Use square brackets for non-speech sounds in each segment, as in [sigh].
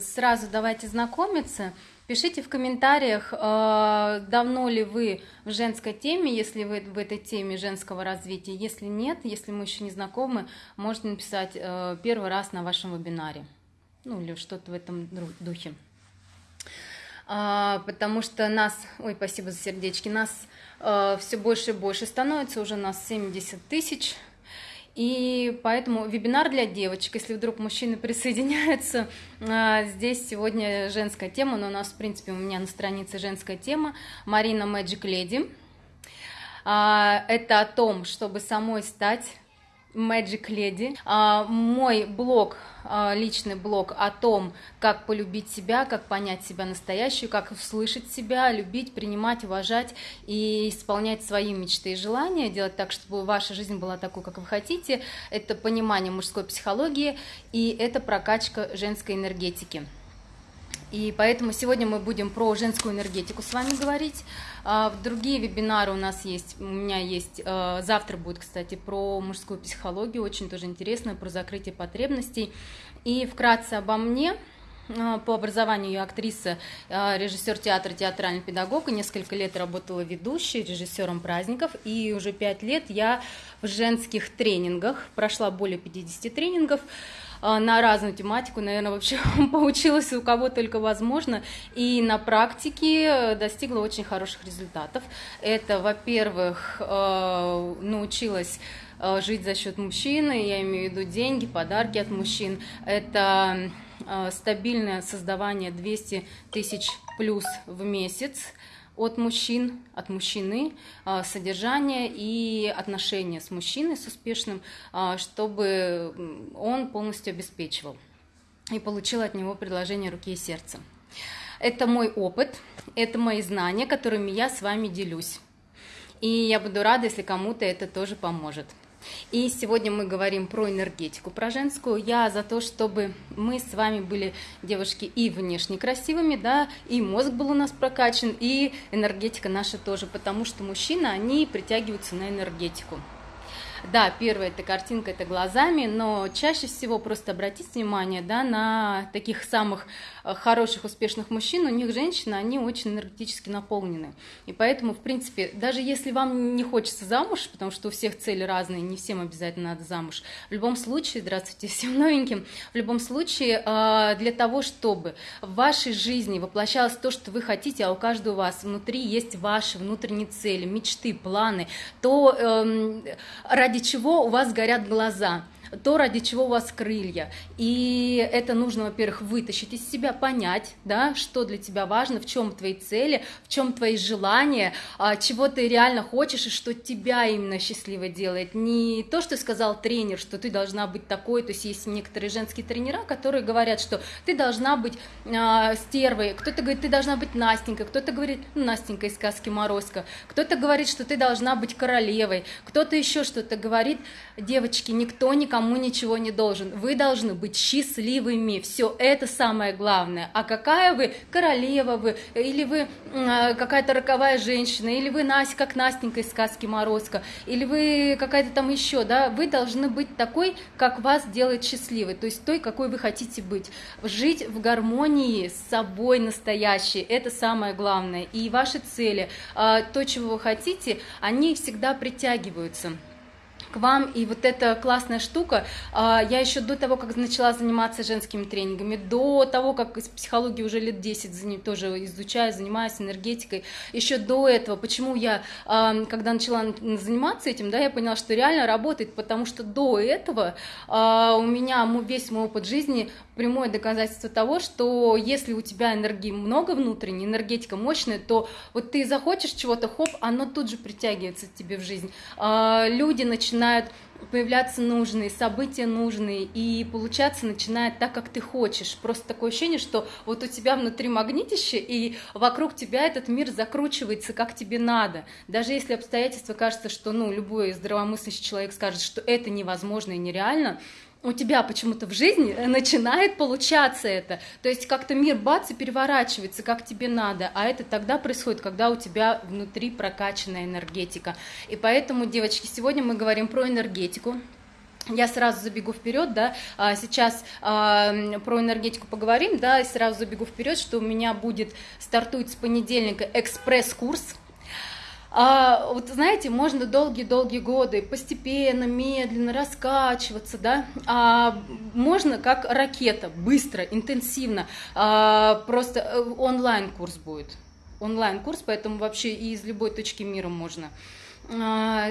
Сразу давайте знакомиться. Пишите в комментариях, э, давно ли вы в женской теме, если вы в этой теме женского развития. Если нет, если мы еще не знакомы, можете написать э, первый раз на вашем вебинаре. Ну или что-то в этом духе. А, потому что нас, ой, спасибо за сердечки, нас э, все больше и больше становится, уже нас 70 тысяч и поэтому вебинар для девочек, если вдруг мужчины присоединяются, а, здесь сегодня женская тема, но у нас, в принципе, у меня на странице женская тема, Марина Magic Lady. А, это о том, чтобы самой стать Magic Lady. А, мой блог, а, личный блог о том, как полюбить себя, как понять себя настоящую, как услышать себя, любить, принимать, уважать и исполнять свои мечты и желания, делать так, чтобы ваша жизнь была такой, как вы хотите. Это понимание мужской психологии и это прокачка женской энергетики. И поэтому сегодня мы будем про женскую энергетику с вами говорить. А, другие вебинары у нас есть, у меня есть, а, завтра будет, кстати, про мужскую психологию, очень тоже интересно, про закрытие потребностей. И вкратце обо мне. А, по образованию я актриса, режиссер театра, театральный педагог, и несколько лет работала ведущей, режиссером праздников, и уже пять лет я в женских тренингах, прошла более 50 тренингов, на разную тематику, наверное, вообще [laughs] получилось у кого только возможно, и на практике э, достигла очень хороших результатов. Это, во-первых, э, научилась э, жить за счет мужчины, я имею в виду деньги, подарки от мужчин. Это стабильное создавание 200 тысяч плюс в месяц от мужчин, от мужчины, а, содержание и отношения с мужчиной, с успешным, а, чтобы он полностью обеспечивал и получил от него предложение руки и сердца. Это мой опыт, это мои знания, которыми я с вами делюсь. И я буду рада, если кому-то это тоже поможет. И сегодня мы говорим про энергетику, про женскую. Я за то, чтобы мы с вами были, девушки, и внешне красивыми, да, и мозг был у нас прокачан, и энергетика наша тоже, потому что мужчины, они притягиваются на энергетику. Да, первая эта картинка это глазами, но чаще всего просто обратите внимание да, на таких самых э, хороших, успешных мужчин, у них женщины, они очень энергетически наполнены. И поэтому, в принципе, даже если вам не хочется замуж, потому что у всех цели разные, не всем обязательно надо замуж, в любом случае, здравствуйте всем новеньким, в любом случае, э, для того, чтобы в вашей жизни воплощалось то, что вы хотите, а у каждого у вас внутри есть ваши внутренние цели, мечты, планы, то эм, ради чего у вас горят глаза – то, ради чего у вас крылья. И это нужно, во-первых, вытащить из себя, понять, да, что для тебя важно, в чем твои цели, в чем твои желания, а, чего ты реально хочешь и что тебя именно счастливо делает. Не то, что сказал тренер, что ты должна быть такой, то есть есть некоторые женские тренера, которые говорят, что ты должна быть э, стервой, кто-то говорит, ты должна быть Настенькой, кто-то говорит, ну, Настенька из сказки Морозко, кто-то говорит, что ты должна быть королевой, кто-то еще что-то говорит. Девочки, никто никому никому ничего не должен. Вы должны быть счастливыми. Все это самое главное. А какая вы королева вы, или вы э, какая-то роковая женщина, или вы Настя, как Настенька из сказки Морозко, или вы какая-то там еще, да, вы должны быть такой, как вас делает счастливой, то есть той, какой вы хотите быть. Жить в гармонии с собой настоящей, это самое главное. И ваши цели, э, то, чего вы хотите, они всегда притягиваются вам. И вот эта классная штука, а, я еще до того, как начала заниматься женскими тренингами, до того, как из психологии уже лет 10 тоже изучаю, занимаюсь энергетикой, еще до этого, почему я, а, когда начала заниматься этим, да, я поняла, что реально работает, потому что до этого а, у меня весь мой опыт жизни прямое доказательство того, что если у тебя энергии много внутренней, энергетика мощная, то вот ты захочешь чего-то, хоп, оно тут же притягивается к тебе в жизнь. Люди начинают начинают появляться нужные, события нужные, и получаться начинает так, как ты хочешь. Просто такое ощущение, что вот у тебя внутри магнитище, и вокруг тебя этот мир закручивается, как тебе надо. Даже если обстоятельства кажется, что ну, любой здравомыслящий человек скажет, что это невозможно и нереально, у тебя почему-то в жизни начинает получаться это. То есть как-то мир бац и переворачивается, как тебе надо. А это тогда происходит, когда у тебя внутри прокачанная энергетика. И поэтому, девочки, сегодня мы говорим про энергетику. я сразу забегу вперед, да, а, сейчас э, про энергетику поговорим, да, и сразу забегу вперед, что у меня будет, стартует с понедельника экспресс-курс, а, вот знаете, можно долгие-долгие годы постепенно, медленно раскачиваться, да, а можно как ракета, быстро, интенсивно, а, просто э, онлайн-курс будет, онлайн-курс, поэтому вообще и из любой точки мира можно. А,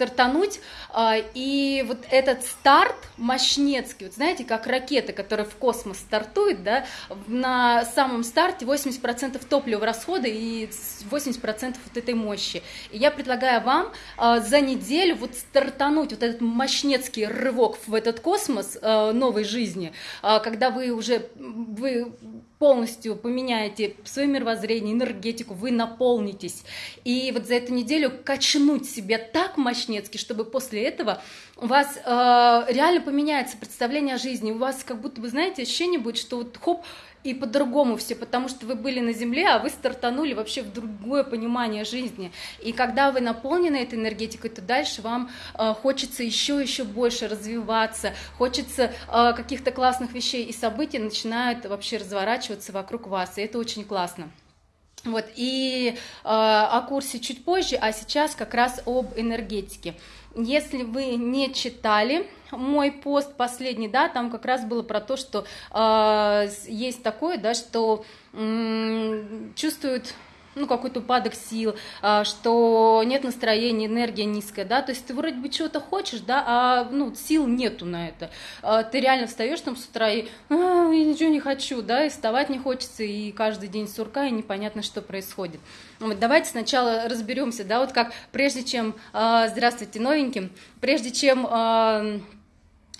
стартануть. А, и вот этот старт мощнецкий, вот знаете, как ракета, которая в космос стартует, да, на самом старте 80% топлива расхода и 80% вот этой мощи. И я предлагаю вам а, за неделю вот стартануть вот этот мощнецкий рывок в этот космос а, новой жизни, когда вы уже вы полностью поменяете свое мировоззрение, энергетику, вы наполнитесь. И вот за эту неделю качнуть себя так мощнецки, чтобы после этого у вас э, реально поменяется представление о жизни, у вас как будто бы, знаете, ощущение будет, что вот хоп, и по-другому все, потому что вы были на земле, а вы стартанули вообще в другое понимание жизни. И когда вы наполнены этой энергетикой, то дальше вам э, хочется еще еще больше развиваться, хочется э, каких-то классных вещей и событий начинают вообще разворачиваться вокруг вас, и это очень классно. Вот, и э, о курсе чуть позже, а сейчас как раз об энергетике. Если вы не читали мой пост последний, да, там как раз было про то, что э, есть такое, да, что э, чувствуют ну, какой-то упадок сил, а, что нет настроения, энергия низкая, да, то есть ты вроде бы чего-то хочешь, да, а, ну, сил нету на это. А, ты реально встаешь там с утра и а, я ничего не хочу, да, и вставать не хочется, и каждый день сурка, и непонятно, что происходит. Вот, давайте сначала разберемся, да, вот как прежде чем, здравствуйте, новеньким, прежде чем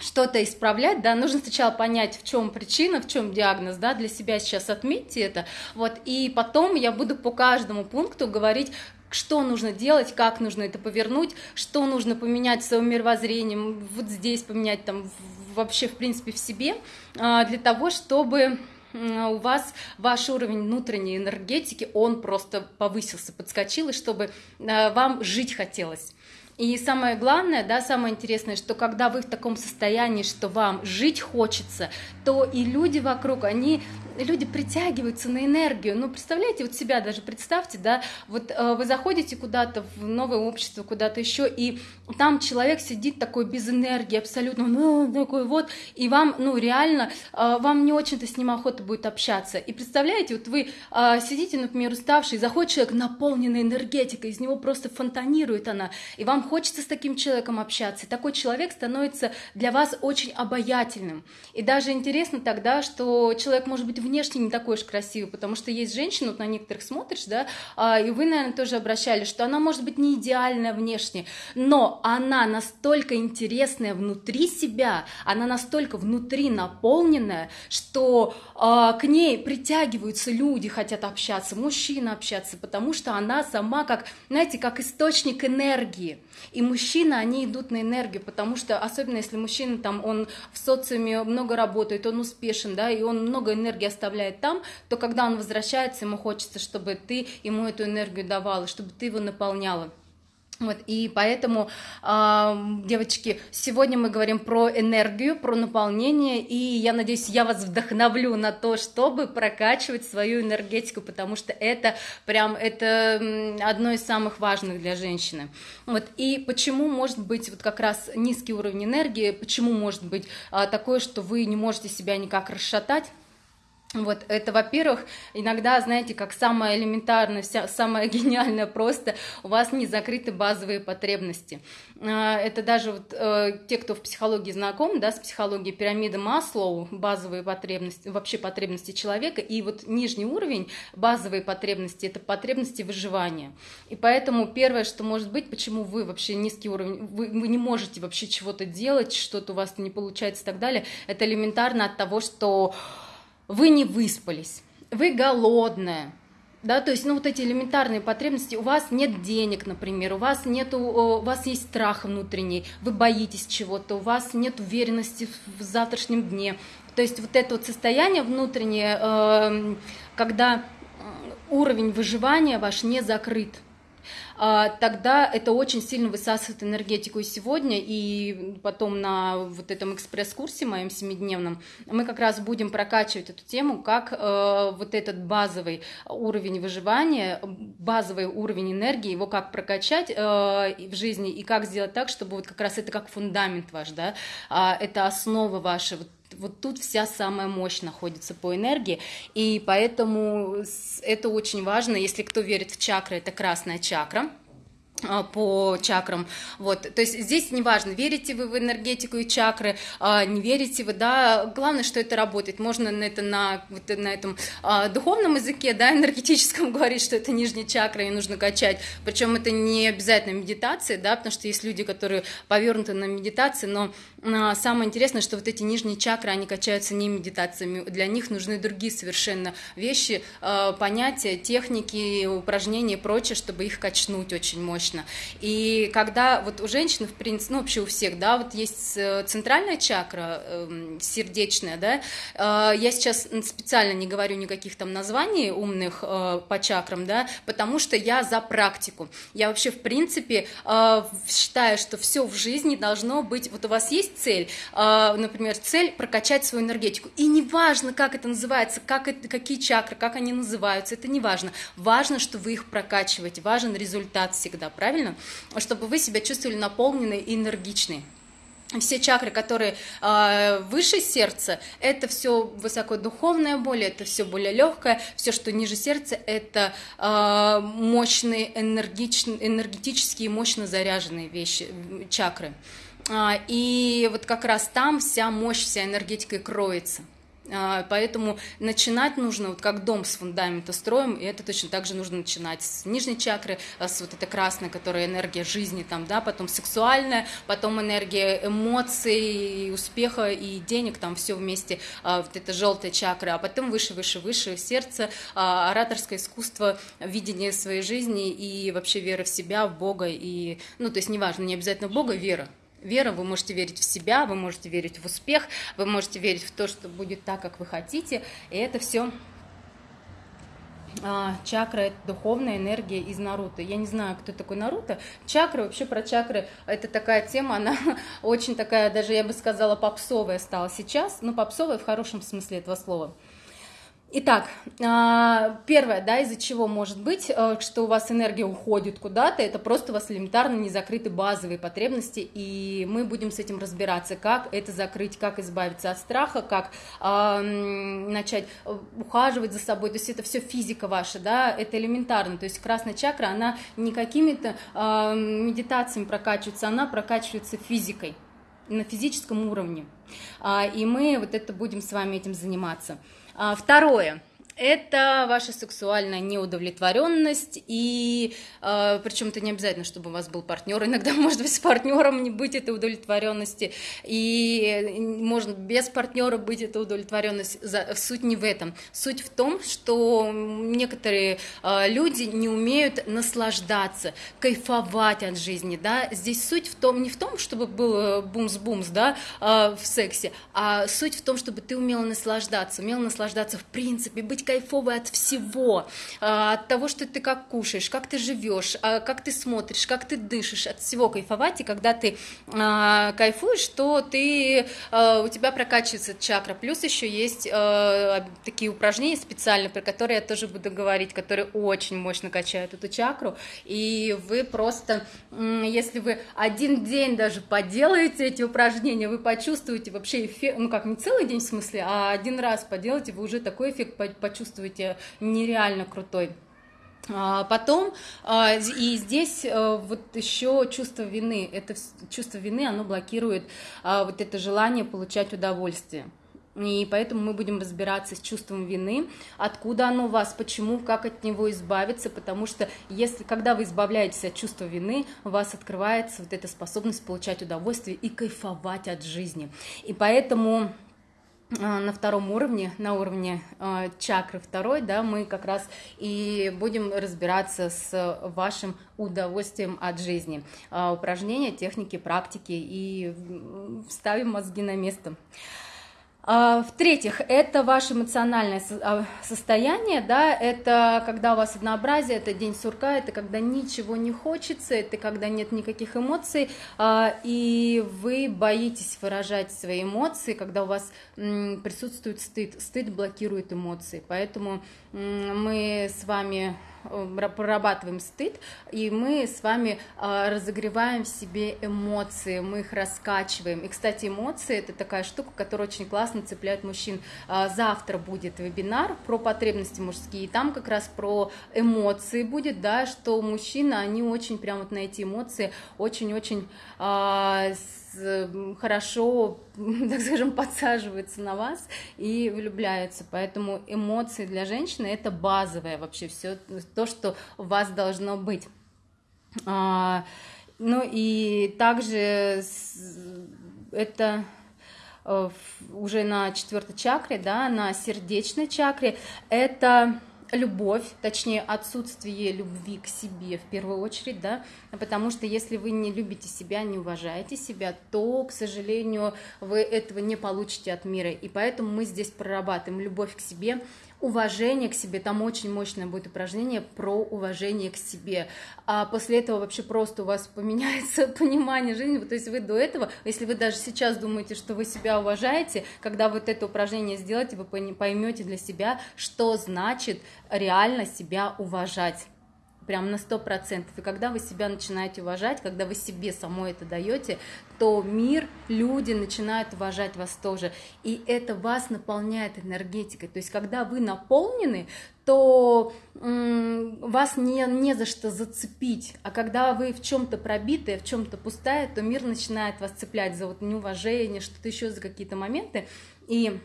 что-то исправлять, да, нужно сначала понять, в чем причина, в чем диагноз, да, для себя сейчас отметьте это, вот, и потом я буду по каждому пункту говорить, что нужно делать, как нужно это повернуть, что нужно поменять в своем мировоззрении, вот здесь поменять там вообще, в принципе, в себе, а, для того, чтобы у вас ваш уровень внутренней энергетики, он просто повысился, подскочил, и чтобы а, вам жить хотелось. И самое главное, да, самое интересное, что когда вы в таком состоянии, что вам жить хочется, то и люди вокруг, они, люди притягиваются на энергию. Ну, представляете, вот себя даже представьте, да, вот э, вы заходите куда-то в новое общество, куда-то еще, и там человек сидит такой без энергии, абсолютно, ну, такой вот, и вам, ну, реально, э, вам не очень-то с ним охота будет общаться. И представляете, вот вы э, сидите, например, уставший, заходит человек, наполненный энергетикой, из него просто фонтанирует она, и вам хочется с таким человеком общаться. Такой человек становится для вас очень обаятельным. И даже интересно тогда, что человек может быть внешне не такой уж красивый, потому что есть женщины, вот на некоторых смотришь, да, а, и вы, наверное, тоже обращались, что она может быть не идеальная внешне, но она настолько интересная внутри себя, она настолько внутри наполненная, что э, к ней притягиваются люди, хотят общаться, мужчины общаться, потому что она сама как, знаете, как источник энергии. И мужчины, они идут на энергию, потому что, особенно если мужчина там, он в социуме много работает, он успешен, да, и он много энергии оставляет там, то когда он возвращается, ему хочется, чтобы ты ему эту энергию давала, чтобы ты его наполняла. Вот, и поэтому, э, девочки, сегодня мы говорим про энергию, про наполнение, и я надеюсь, я вас вдохновлю на то, чтобы прокачивать свою энергетику, потому что это прям, это одно из самых важных для женщины. Вот, и почему может быть вот как раз низкий уровень энергии, почему может быть э, такое, что вы не можете себя никак расшатать, вот это, во-первых, иногда, знаете, как самое элементарное, вся, самое [laughs] гениальное просто, у вас не закрыты базовые потребности. А, это даже вот э, те, кто в психологии знаком, да, с психологией пирамиды Маслоу, базовые потребности, вообще потребности человека, и вот нижний уровень, базовые потребности, это потребности выживания. И поэтому первое, что может быть, почему вы вообще низкий уровень, вы, вы не можете вообще чего-то делать, что-то у вас не получается и так далее, это элементарно от того, что вы не выспались, вы голодная, да, то есть, ну, вот эти элементарные потребности, у вас нет денег, например, у вас нету, у вас есть страх внутренний, вы боитесь чего-то, у вас нет уверенности в завтрашнем дне, то есть вот это вот состояние внутреннее, эм, когда уровень выживания ваш не закрыт, тогда это очень сильно высасывает энергетику и сегодня, и потом на вот этом экспресс-курсе моем семидневном мы как раз будем прокачивать эту тему, как э, вот этот базовый уровень выживания, базовый уровень энергии, его как прокачать э, в жизни и как сделать так, чтобы вот как раз это как фундамент ваш, да, э, это основа ваша, вот вот тут вся самая мощь находится по энергии, и поэтому это очень важно, если кто верит в чакры, это красная чакра, по чакрам, вот, то есть здесь неважно, верите вы в энергетику и чакры, а, не верите вы, да, главное, что это работает, можно на это на, вот, на этом а, духовном языке, да, энергетическом [laughs] говорить, что это нижняя чакра и нужно качать, причем это не обязательно медитация, да, потому что есть люди, которые повернуты на медитации, но самое интересное, что вот эти нижние чакры, они качаются не медитациями, для них нужны другие совершенно вещи, понятия, техники, упражнения и прочее, чтобы их качнуть очень мощно точно. И когда вот у женщины, в принципе, ну вообще у всех, да, вот есть э, центральная чакра э, сердечная, да, э, я сейчас специально не говорю никаких там названий умных э, по чакрам, да, потому что я за практику. Я вообще, в принципе, э, считаю, что все в жизни должно быть, вот у вас есть цель, э, например, цель прокачать свою энергетику, и неважно, как это называется, как это, какие чакры, как они называются, это не важно. Важно, что вы их прокачиваете, важен результат всегда, правильно? Чтобы вы себя чувствовали наполненной и энергичной все чакры, которые э, выше сердца, это все высокодуховное более, это все более легкое, все, что ниже сердца, это э, мощные, энергичные, энергетические, мощно заряженные вещи, чакры. А, и вот как раз там вся мощь, вся энергетика и кроется. А, поэтому начинать нужно, вот как дом с фундамента строим, и это точно так же нужно начинать с нижней чакры, а, с вот этой красной, которая энергия жизни, там, да, потом сексуальная, потом энергия эмоций, и успеха и денег, там все вместе, а, вот это желтая чакра, а потом выше, выше, выше сердце, ораторское искусство, видение своей жизни и вообще вера в себя, в Бога, и, ну, то есть неважно, не обязательно Бога, вера, вера, вы можете верить в себя, вы можете верить в успех, вы можете верить в то, что будет так, как вы хотите, и это все а, чакра это духовная энергия из Наруто. Я не знаю, кто такой Наруто. Чакры, вообще про чакры, это такая тема, она [laughs] очень такая, даже я бы сказала, попсовая стала сейчас, но попсовая в хорошем смысле этого слова. Итак, а, первое, да, из-за чего может быть, э, что у вас энергия уходит куда-то, это просто у вас элементарно не закрыты базовые потребности, и мы будем с этим разбираться, как это закрыть, как избавиться от страха, как э, начать ухаживать за собой, то есть это все физика ваша, да, это элементарно, то есть красная чакра, она не какими-то э, медитациями прокачивается, она прокачивается физикой, на физическом уровне, и мы вот это будем с вами этим заниматься. А, второе это ваша сексуальная неудовлетворенность, и э, причем это не обязательно, чтобы у вас был партнер, иногда [laughs] может быть с партнером не быть этой удовлетворенности, и может без партнера быть эта удовлетворенность. Суть не в этом. Суть в том, что некоторые э, люди не умеют наслаждаться, кайфовать от жизни, да. Здесь суть в том, не в том, чтобы был бумс-бумс, да, э, в сексе, а суть в том, чтобы ты умела наслаждаться, умела наслаждаться в принципе, быть кайфовый от всего, а, от того, что ты как кушаешь, как ты живешь, а, как ты смотришь, как ты дышишь, от всего кайфовать, и когда ты а, кайфуешь, то ты, у тебя прокачивается чакра, плюс еще есть такие упражнения специальные, про которые я тоже буду говорить, которые очень мощно качают эту чакру, и вы просто, если вы один день даже поделаете эти упражнения, вы почувствуете вообще эффект, ну как не целый день в смысле, а один раз поделаете, вы уже такой эффект почувствуете, чувствуете нереально крутой. А, потом, а, и здесь э, вот еще чувство вины, это чувство вины, оно блокирует а, вот это желание получать удовольствие. И поэтому мы будем разбираться с чувством вины, откуда оно у вас, почему, как от него избавиться, потому что если, когда вы избавляетесь от чувства вины, у вас открывается вот эта способность получать удовольствие и кайфовать от жизни. И поэтому на втором уровне, на уровне э, чакры второй, да, мы как раз и будем разбираться с вашим удовольствием от жизни. Э, упражнения, техники, практики и вставим мозги на место. А, в-третьих, это ваше эмоциональное а, состояние, да, это когда у вас однообразие, это день сурка, это когда ничего не хочется, это когда нет никаких эмоций, а, и вы боитесь выражать свои эмоции, когда у вас присутствует стыд, стыд блокирует эмоции, поэтому мы с вами прорабатываем стыд, и мы с вами а, разогреваем в себе эмоции, мы их раскачиваем. И, кстати, эмоции – это такая штука, которая очень классно цепляет мужчин. А, завтра будет вебинар про потребности мужские, и там как раз про эмоции будет, да, что мужчины, они очень прям вот на эти эмоции очень-очень хорошо, [laughs] так скажем, подсаживаются на вас и влюбляются. Поэтому эмоции для женщины это базовое вообще все то, что у вас должно быть. А, ну и также это э, уже на четвертой чакре, да, на сердечной чакре, это любовь, точнее отсутствие любви к себе в первую очередь, да, потому что если вы не любите себя, не уважаете себя, то, к сожалению, вы этого не получите от мира, и поэтому мы здесь прорабатываем любовь к себе, уважение к себе, там очень мощное будет упражнение про уважение к себе, а после этого вообще просто у вас [laughs] поменяется понимание жизни, то есть вы до этого, если вы даже сейчас думаете, что вы себя уважаете, когда вот это упражнение сделаете, вы поймете для себя, что значит реально себя уважать прям на сто процентов. И когда вы себя начинаете уважать, когда вы себе самой это даете, то мир, люди начинают уважать вас тоже. И это вас наполняет энергетикой. То есть когда вы наполнены, то вас не, не за что зацепить. А когда вы в чем-то пробитые, в чем-то пустая, то мир начинает вас цеплять за вот неуважение, что-то еще за какие-то моменты. И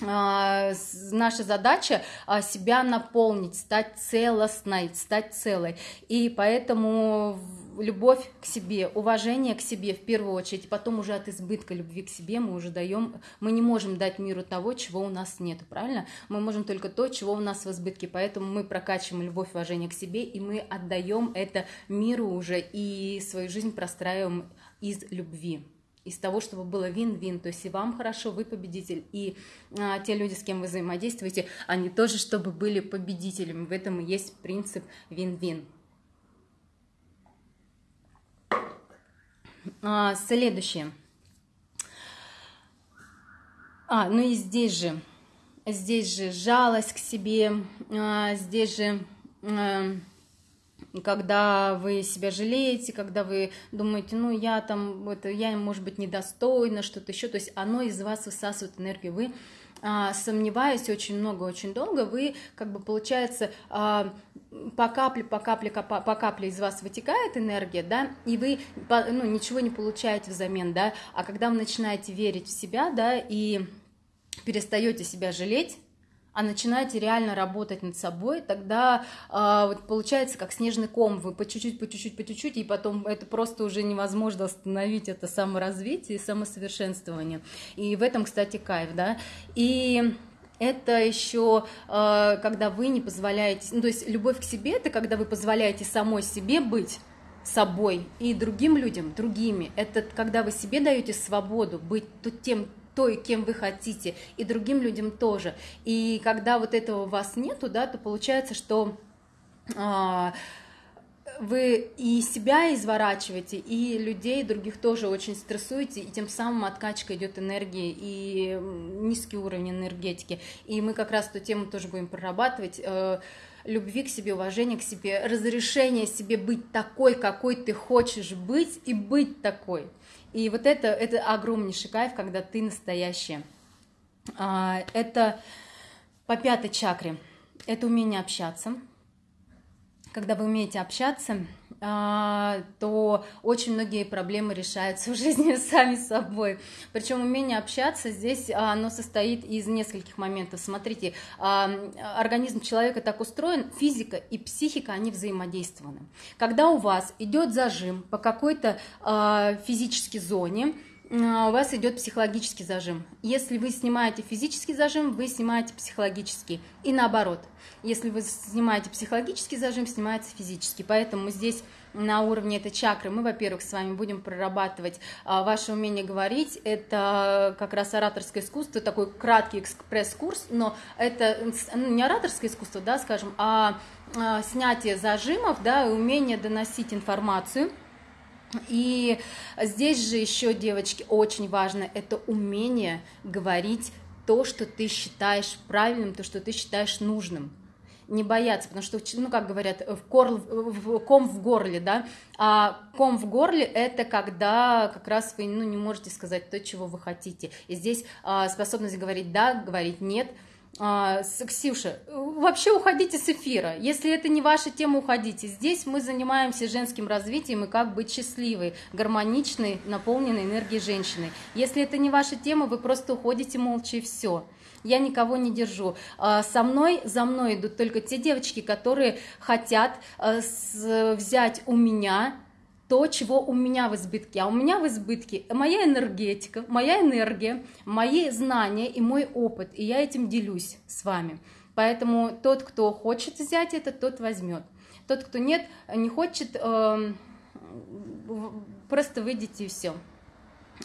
наша задача а, себя наполнить, стать целостной, стать целой. И поэтому любовь к себе, уважение к себе в первую очередь, потом уже от избытка любви к себе мы уже даем, мы не можем дать миру того, чего у нас нет, правильно? Мы можем только то, чего у нас в избытке, поэтому мы прокачиваем любовь, уважение к себе, и мы отдаем это миру уже, и свою жизнь простраиваем из любви из того, чтобы было вин-вин, то есть и вам хорошо, вы победитель, и а, те люди, с кем вы взаимодействуете, они тоже, чтобы были победителями. В этом и есть принцип вин-вин. А, следующее. А, ну и здесь же, здесь же жалость к себе, а, здесь же... А, когда вы себя жалеете, когда вы думаете, ну я там, это, я, может быть, недостойна, что-то еще, то есть оно из вас высасывает энергию, вы а, сомневаясь очень много, очень долго, вы, как бы, получается, а, по капле, по капле, по, капле из вас вытекает энергия, да, и вы, ну, ничего не получаете взамен, да, а когда вы начинаете верить в себя, да, и перестаете себя жалеть, а начинаете реально работать над собой, тогда э, вот получается как снежный ком, вы по чуть-чуть, по чуть-чуть, по чуть-чуть, и потом это просто уже невозможно остановить, это саморазвитие и самосовершенствование. И в этом, кстати, кайф, да. И это еще э, когда вы не позволяете, ну, то есть любовь к себе, это когда вы позволяете самой себе быть собой и другим людям другими. Это когда вы себе даете свободу быть тем, той, кем вы хотите, и другим людям тоже. И когда вот этого у вас нету, да, то получается, что а, вы и себя изворачиваете, и людей других тоже очень стрессуете, и тем самым откачка идет энергии и низкий уровень энергетики. И мы как раз эту тему тоже будем прорабатывать э, любви к себе, уважения к себе, разрешение себе быть такой, какой ты хочешь быть, и быть такой. И вот это, это огромнейший кайф, когда ты настоящая. Это по пятой чакре. Это умение общаться. Когда вы умеете общаться, то очень многие проблемы решаются в жизни [laughs] сами собой. Причем умение общаться здесь а, оно состоит из нескольких моментов. Смотрите, а, организм человека так устроен, физика и психика, они взаимодействованы. Когда у вас идет зажим по какой-то физической зоне, у вас идет психологический зажим. Если вы снимаете физический зажим, вы снимаете психологический. И наоборот, если вы снимаете психологический зажим, снимается физический. Поэтому здесь на уровне этой чакры, мы, во-первых, с вами будем прорабатывать а, ваше умение говорить, это как раз ораторское искусство, такой краткий экспресс-курс, но это ну, не ораторское искусство, да, скажем, а, а снятие зажимов, да, и умение доносить информацию, и здесь же еще, девочки, очень важно это умение говорить то, что ты считаешь правильным, то, что ты считаешь нужным. Не бояться, потому что, ну, как говорят, в корл, в, ком в горле, да, а ком в горле это когда как раз вы, ну, не можете сказать то, чего вы хотите, и здесь а, способность говорить да, говорить нет, а, Ксюша, вообще уходите с эфира. Если это не ваша тема, уходите. Здесь мы занимаемся женским развитием и как быть счастливой, гармоничной, наполненной энергией женщины. Если это не ваша тема, вы просто уходите молча и все я никого не держу. А, со мной, за мной идут только те девочки, которые хотят а, взять у меня то, чего у меня в избытке. А у меня в избытке моя энергетика, моя энергия, мои знания и мой опыт. И я этим делюсь с вами. Поэтому тот, кто хочет взять это, тот возьмет. Тот, кто нет, не хочет, эм, просто выйдите и все.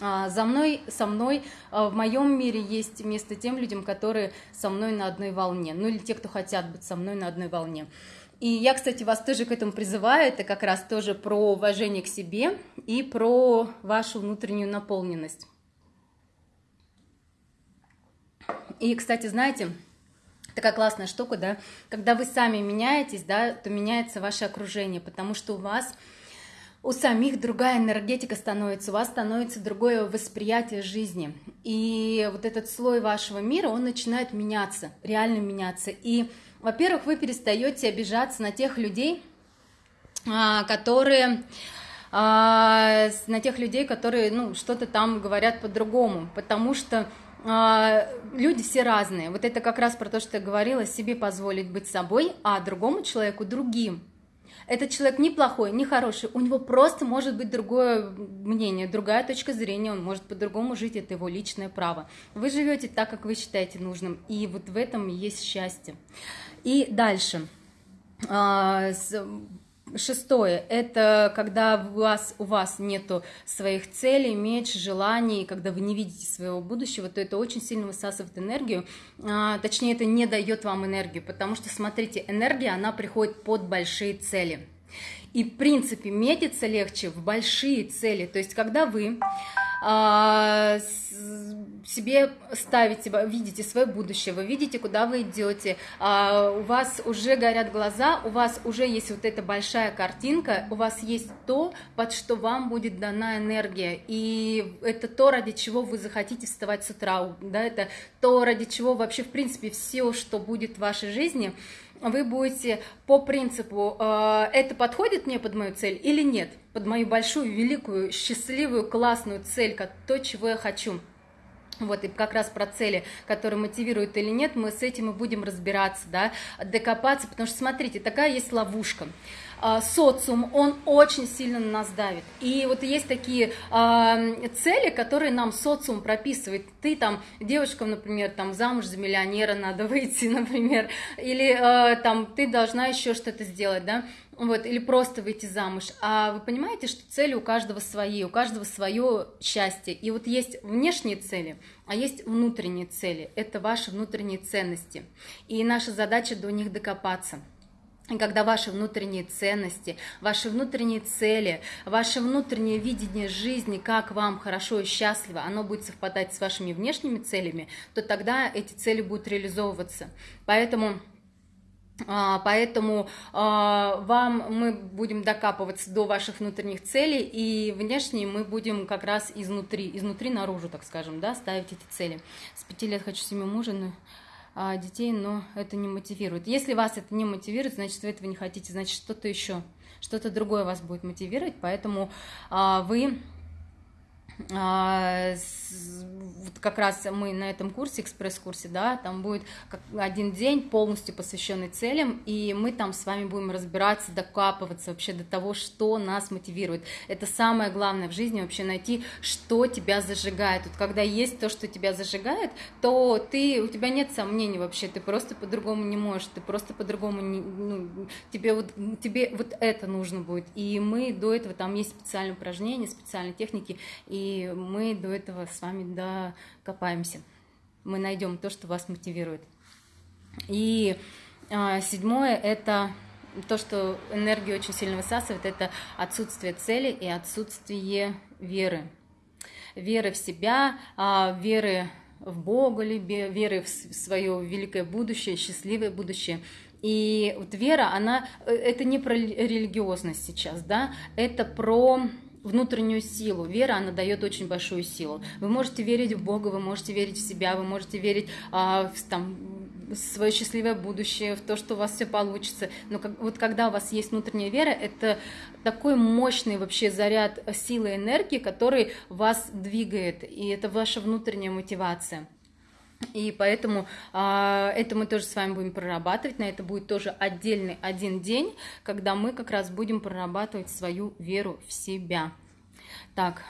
А, за мной, со мной а, в моем мире есть место тем людям, которые со мной на одной волне, ну или те, кто хотят быть со мной на одной волне. И я, кстати, вас тоже к этому призываю, это как раз тоже про уважение к себе и про вашу внутреннюю наполненность. И, кстати, знаете, такая классная штука, да, когда вы сами меняетесь, да, то меняется ваше окружение, потому что у вас у самих другая энергетика становится, у вас становится другое восприятие жизни. И вот этот слой вашего мира, он начинает меняться, реально меняться. И, во-первых, вы перестаете обижаться на тех людей, а, которые а, на тех людей, которые ну, что-то там говорят по-другому, потому что а, люди все разные. Вот это как раз про то, что я говорила, себе позволить быть собой, а другому человеку другим этот человек не плохой, не хороший, у него просто может быть другое мнение, другая точка зрения, он может по-другому жить, это его личное право. Вы живете так, как вы считаете нужным, и вот в этом есть счастье. И дальше. А, Шестое – это когда у вас, у вас нету своих целей, меч, желаний, когда вы не видите своего будущего, то это очень сильно высасывает энергию, а, точнее, это не дает вам энергию, потому что, смотрите, энергия, она приходит под большие цели. И, в принципе, метиться легче в большие цели, то есть, когда вы себе ставите, видите свое будущее, вы видите, куда вы идете, а, у вас уже горят глаза, у вас уже есть вот эта большая картинка, у вас есть то, под что вам будет дана энергия, и это то, ради чего вы захотите вставать с утра, да, это то, ради чего вообще, в принципе, все, что будет в вашей жизни, вы будете по принципу, э, это подходит мне под мою цель или нет, под мою большую, великую, счастливую, классную цель, то, чего я хочу. Вот, и как раз про цели, которые мотивируют или нет, мы с этим и будем разбираться, да, докопаться, потому что, смотрите, такая есть ловушка. А, социум, он очень сильно на нас давит. И вот есть такие э, цели, которые нам социум прописывает. Ты там, девушкам, например, там замуж за миллионера надо [laughs] выйти, например, или э, там ты должна еще что-то сделать, да, вот, или просто выйти замуж. А вы понимаете, что цели у каждого свои, у каждого свое счастье. И вот есть внешние цели, а есть внутренние цели. Это ваши внутренние ценности. И наша задача до них докопаться. Когда ваши внутренние ценности, ваши внутренние цели, ваше внутреннее видение жизни, как вам хорошо и счастливо, оно будет совпадать с вашими внешними целями, то тогда эти цели будут реализовываться. Поэтому а, Поэтому а, вам мы будем докапываться до ваших внутренних целей, и внешние мы будем как раз изнутри, изнутри наружу, так скажем, да, ставить эти цели. С пяти лет хочу семью мужа, но детей, но это не мотивирует. Если вас это не мотивирует, значит, вы этого не хотите, значит, что-то еще, что-то другое вас будет мотивировать, поэтому а, вы а, вот как раз мы на этом курсе, экспресс-курсе, да, там будет один день полностью посвященный целям, и мы там с вами будем разбираться, докапываться вообще до того, что нас мотивирует. Это самое главное в жизни, вообще найти, что тебя зажигает. Вот когда есть то, что тебя зажигает, то ты, у тебя нет сомнений вообще, ты просто по-другому не можешь, ты просто по-другому, не, ну, тебе, вот, тебе вот это нужно будет. И мы до этого, там есть специальные упражнения, специальные техники, и мы до этого с вами докопаемся. Мы найдем то, что вас мотивирует. И а, седьмое – это то, что энергию очень сильно высасывает, это отсутствие цели и отсутствие веры. Веры в себя, а, веры в Бога, веры в свое великое будущее, счастливое будущее. И вот вера, она, э, это не про религиозность сейчас, да, это про внутреннюю силу. Вера, она дает очень большую силу. Вы можете верить в Бога, вы можете верить в себя, вы можете верить а, в там, свое счастливое будущее, в то, что у вас все получится. Но как, вот когда у вас есть внутренняя вера, это такой мощный вообще заряд силы и энергии, который вас двигает, и это ваша внутренняя мотивация. И поэтому э, это мы тоже с вами будем прорабатывать. На это будет тоже отдельный один день, когда мы как раз будем прорабатывать свою веру в себя. Так,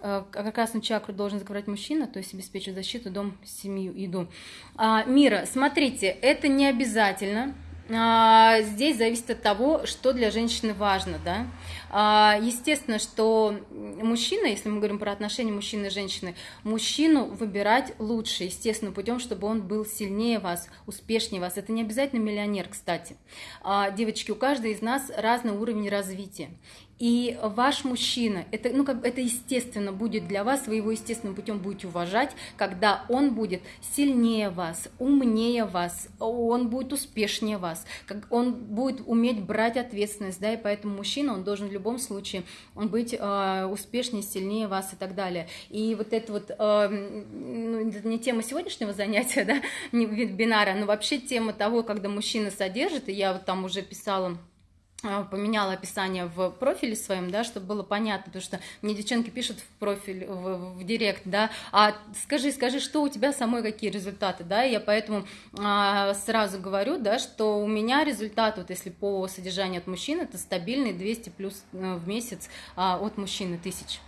э, как раз на чакру должен закрывать мужчина, то есть обеспечить защиту, дом, семью, еду. А, мира, смотрите, это не обязательно здесь зависит от того, что для женщины важно, да. А, естественно, что мужчина, если мы говорим про отношения мужчины и женщины, мужчину выбирать лучше, естественно, путем, чтобы он был сильнее вас, успешнее вас. Это не обязательно миллионер, кстати. А, девочки, у каждой из нас разный уровень развития. И ваш мужчина, это, ну, как, это естественно будет для вас, вы его естественным путем будете уважать, когда он будет сильнее вас, умнее вас, он будет успешнее вас, как он будет уметь брать ответственность, да, и поэтому мужчина, он должен в любом случае быть э, успешнее, сильнее вас и так далее. И вот это вот, э, ну, это не тема сегодняшнего занятия, [laughs] да, не вебинара, но вообще тема того, когда мужчина содержит, и я вот там уже писала поменяла описание в профиле своем, да, чтобы было понятно, потому что мне девчонки пишут в профиль, в, в директ, да, а скажи, скажи, что у тебя самой какие результаты, да, и я поэтому а, сразу говорю, да, что у меня результат, вот если по содержанию от мужчин, это стабильный 200 плюс э, в месяц а, от мужчины тысяч.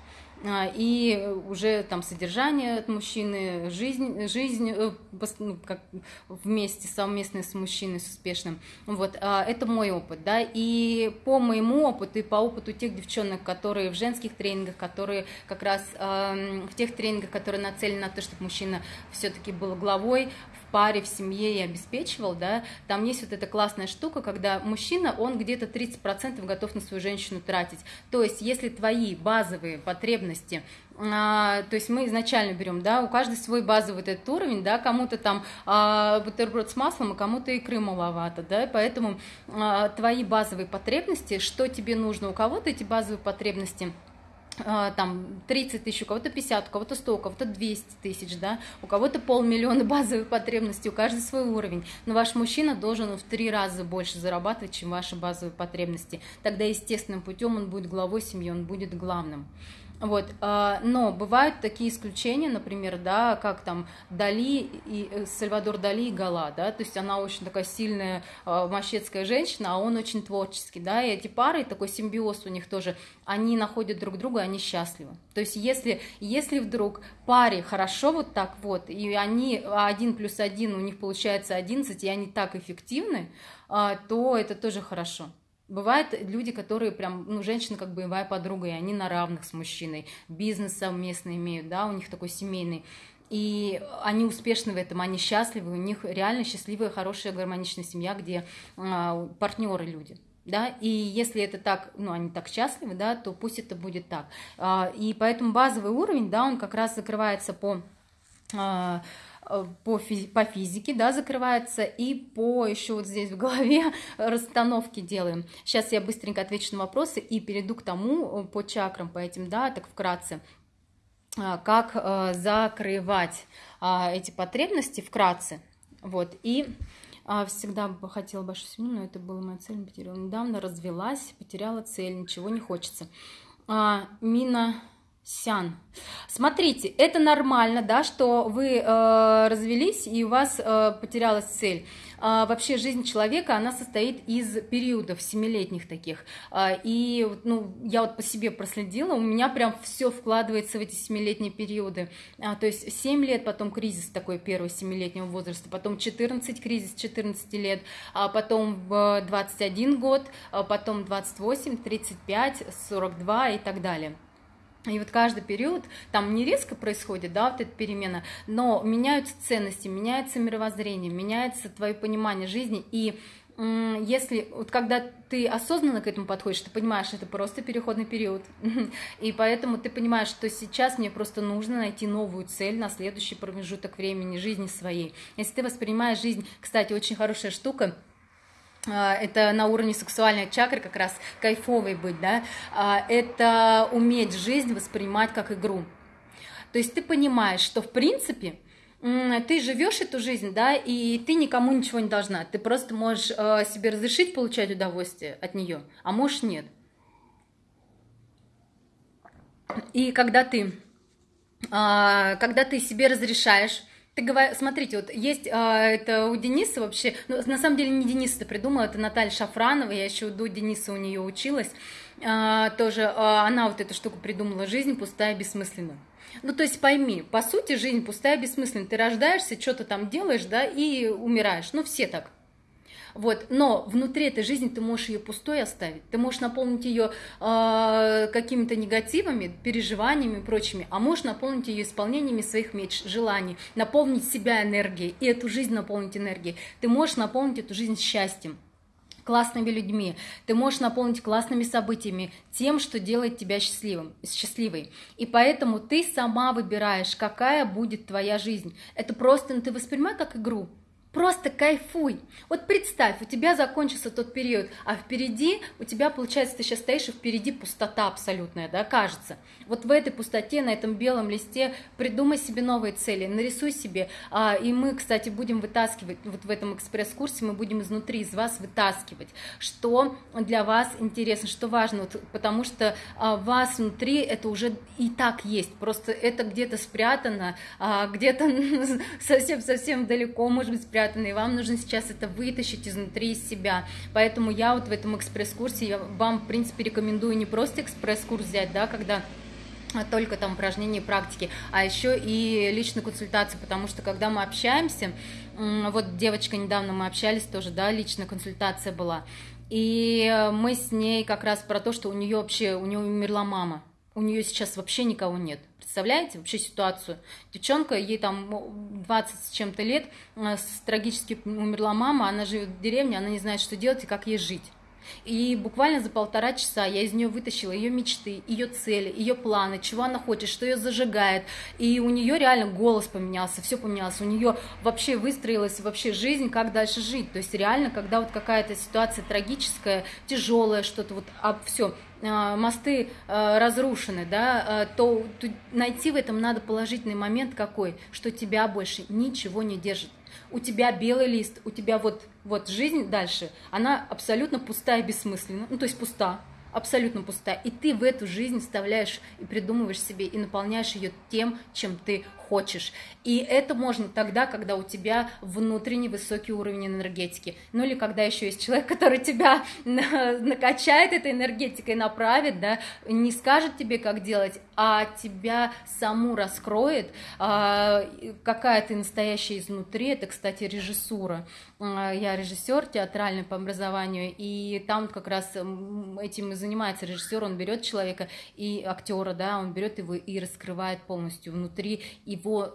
А, и уже там содержание от мужчины, жизнь, жизнь э, ну, как вместе, совместно с мужчиной, с успешным. Вот, а, это мой опыт, да, и по моему опыту и по опыту тех девчонок, которые в женских тренингах, которые как раз в тех тренингах, которые нацелены на то, чтобы мужчина все-таки был главой паре, в семье и обеспечивал, да, там есть вот эта классная штука, когда мужчина, он где-то 30% готов на свою женщину тратить. То есть, если твои базовые потребности а, то есть мы изначально берем, да, у каждого свой базовый вот этот уровень, да, кому-то там а, бутерброд с маслом, а кому-то икры маловато, да, поэтому а, твои базовые потребности, что тебе нужно, у кого-то эти базовые потребности – там 30 тысяч, у кого-то 50, у кого-то 100, у кого-то 200 тысяч, да, у кого-то полмиллиона [laughs] базовых потребностей, у каждого свой уровень, но ваш мужчина должен в три раза больше зарабатывать, чем ваши базовые потребности, тогда естественным путем он будет главой семьи, он будет главным. Вот, а, но бывают такие исключения, например, да, как там Дали и э, Сальвадор Дали и Гала, да, то есть она очень такая сильная а, мощецкая женщина, а он очень творческий, да, и эти пары, такой симбиоз у них тоже, они находят друг друга, они счастливы. То есть если, если вдруг паре хорошо вот так вот, и они один плюс один, у них получается 11, и они так эффективны, а, то это тоже хорошо. Бывают люди, которые прям, ну, женщина как боевая подруга, и они на равных с мужчиной, бизнес совместно имеют, да, у них такой семейный. И они успешны в этом, они счастливы, у них реально счастливая, хорошая, гармоничная семья, где а, партнеры люди. Да, и если это так, ну, они так счастливы, да, то пусть это будет так. А, и поэтому базовый уровень, да, он как раз закрывается по а, по, физи по физике, да, закрывается, и по еще вот здесь в голове [laughs] расстановки делаем. Сейчас я быстренько отвечу на вопросы и перейду к тому, э, по чакрам, по этим, да, так вкратце, э, как закрывать эти потребности вкратце, вот, и всегда бы хотела большую семью, но это была моя цель, потеряла недавно, развелась, потеряла цель, ничего не хочется. Мина Сян. Смотрите, это нормально, да, что вы э, развелись и у вас э, потерялась цель. Э, вообще жизнь человека, она состоит из периодов семилетних таких. Э, и ну, я вот по себе проследила, у меня прям все вкладывается в эти семилетние периоды. А, то есть 7 лет, потом кризис такой первый семилетнего возраста, потом 14 кризис 14 лет, а потом 21 год, а потом 28, 35, 42 и так далее. И вот каждый период, там не резко происходит, да, вот эта перемена, но меняются ценности, меняется мировоззрение, меняется твое понимание жизни, и если, вот когда ты осознанно к этому подходишь, ты понимаешь, это просто переходный период, [laughs] и поэтому ты понимаешь, что сейчас мне просто нужно найти новую цель на следующий промежуток времени жизни своей. Если ты воспринимаешь жизнь, кстати, очень хорошая штука – это на уровне сексуальной чакры как раз кайфовой быть, да, а, это уметь жизнь воспринимать как игру. То есть ты понимаешь, что в принципе ты живешь эту жизнь, да, и ты никому ничего не должна. Ты просто можешь а, себе разрешить получать удовольствие от нее, а можешь нет. И когда ты, когда ты себе разрешаешь ты говоришь, смотрите, вот есть а, это у Дениса вообще, ну, на самом деле не Денис это придумал, это Наталья Шафранова, я еще до Дениса у нее училась, а, тоже а, она вот эту штуку придумала, жизнь пустая, бессмысленная. Ну, то есть пойми, по сути, жизнь пустая, бессмысленная. Ты рождаешься, что-то там делаешь, да, и умираешь. Ну, все так. Вот, но внутри этой жизни ты можешь ее пустой оставить, ты можешь наполнить ее э, а, какими-то негативами, переживаниями и прочими, а можешь наполнить ее исполнениями своих меч, желаний, наполнить себя энергией и эту жизнь наполнить энергией. Ты можешь наполнить эту жизнь счастьем классными людьми, ты можешь наполнить классными событиями, тем, что делает тебя счастливым, счастливой. И поэтому ты сама выбираешь, какая будет твоя жизнь. Это просто ну, ты воспринимай как игру. Просто кайфуй. Вот представь, у тебя закончился тот период, а впереди у тебя, получается, ты сейчас стоишь, и впереди пустота абсолютная, да, кажется. Вот в этой пустоте, на этом белом листе придумай себе новые цели, нарисуй себе. А, и мы, кстати, будем вытаскивать, вот в этом экспресс-курсе мы будем изнутри из вас вытаскивать, что для вас интересно, что важно, вот, потому что а, вас внутри это уже и так есть, просто это где-то спрятано, а, где-то [laughs] совсем-совсем далеко, может быть, спрятано спрятано, и вам нужно сейчас это вытащить изнутри из себя. Поэтому я вот в этом экспресс-курсе, я вам, в принципе, рекомендую не просто экспресс-курс взять, да, когда только там упражнения и практики, а еще и личную консультацию, потому что когда мы общаемся, вот девочка недавно мы общались тоже, да, личная консультация была, и мы с ней как раз про то, что у нее вообще, у нее умерла мама, у нее сейчас вообще никого нет. Представляете вообще ситуацию? Девчонка, ей там 20 с чем-то лет, э, трагически умерла мама, она живет в деревне, она не знает, что делать и как ей жить. И буквально за полтора часа я из нее вытащила ее мечты, ее цели, ее планы, чего она хочет, что ее зажигает. И у нее реально голос поменялся, все поменялось. У нее вообще выстроилась вообще жизнь, как дальше жить. То есть реально, когда вот какая-то ситуация трагическая, тяжелая, что-то вот, а все, а, мосты а, разрушены, да, а, то, то найти в этом надо положительный момент какой, что тебя больше ничего не держит. У тебя белый лист, у тебя вот, вот жизнь дальше, она абсолютно пустая и бессмысленна, ну то есть пуста, абсолютно пустая. И ты в эту жизнь вставляешь и придумываешь себе, и наполняешь ее тем, чем ты хочешь. И это можно тогда, когда у тебя внутренний высокий уровень энергетики. Ну или когда еще есть человек, который тебя [laughs] накачает этой энергетикой, направит, да, не скажет тебе, как делать, а тебя саму раскроет, а, какая ты настоящая изнутри. Это, кстати, режиссура. А, я режиссер театральный по образованию, и там как раз этим и занимается режиссер. Он берет человека и актера, да, он берет его и раскрывает полностью внутри и его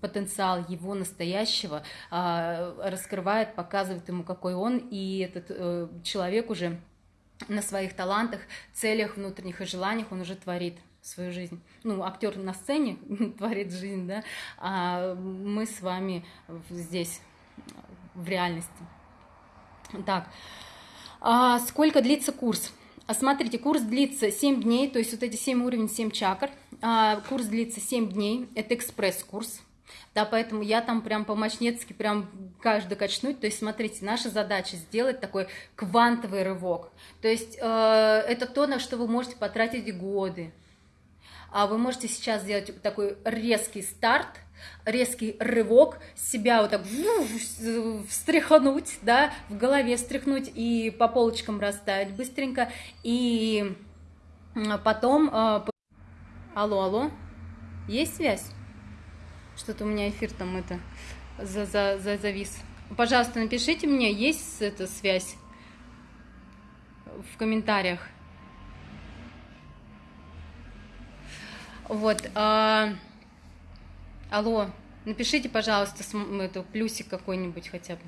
потенциал, его настоящего а, раскрывает, показывает ему, какой он, и этот э, человек уже на своих талантах, целях внутренних и желаниях он уже творит свою жизнь. Ну, актер на сцене [laughs] творит жизнь, да, а мы с вами здесь, в реальности. Так, а сколько длится курс? А смотрите, курс длится 7 дней, то есть вот эти 7 уровней, 7 чакр. А, курс длится 7 дней, это экспресс-курс. Да, поэтому я там прям по-мощнецки прям каждый качнуть. То есть, смотрите, наша задача сделать такой квантовый рывок. То есть, э, это то, на что вы можете потратить годы. а вы можете сейчас сделать такой резкий старт, резкий рывок, себя вот так встряхнуть, да, в голове встряхнуть и по полочкам расставить быстренько, и потом... А, алло, алло, есть связь? Что-то у меня эфир там это за, за, за завис. Пожалуйста, напишите мне, есть эта связь в комментариях. Вот. А... Алло, напишите, пожалуйста, эту плюсик какой-нибудь хотя бы.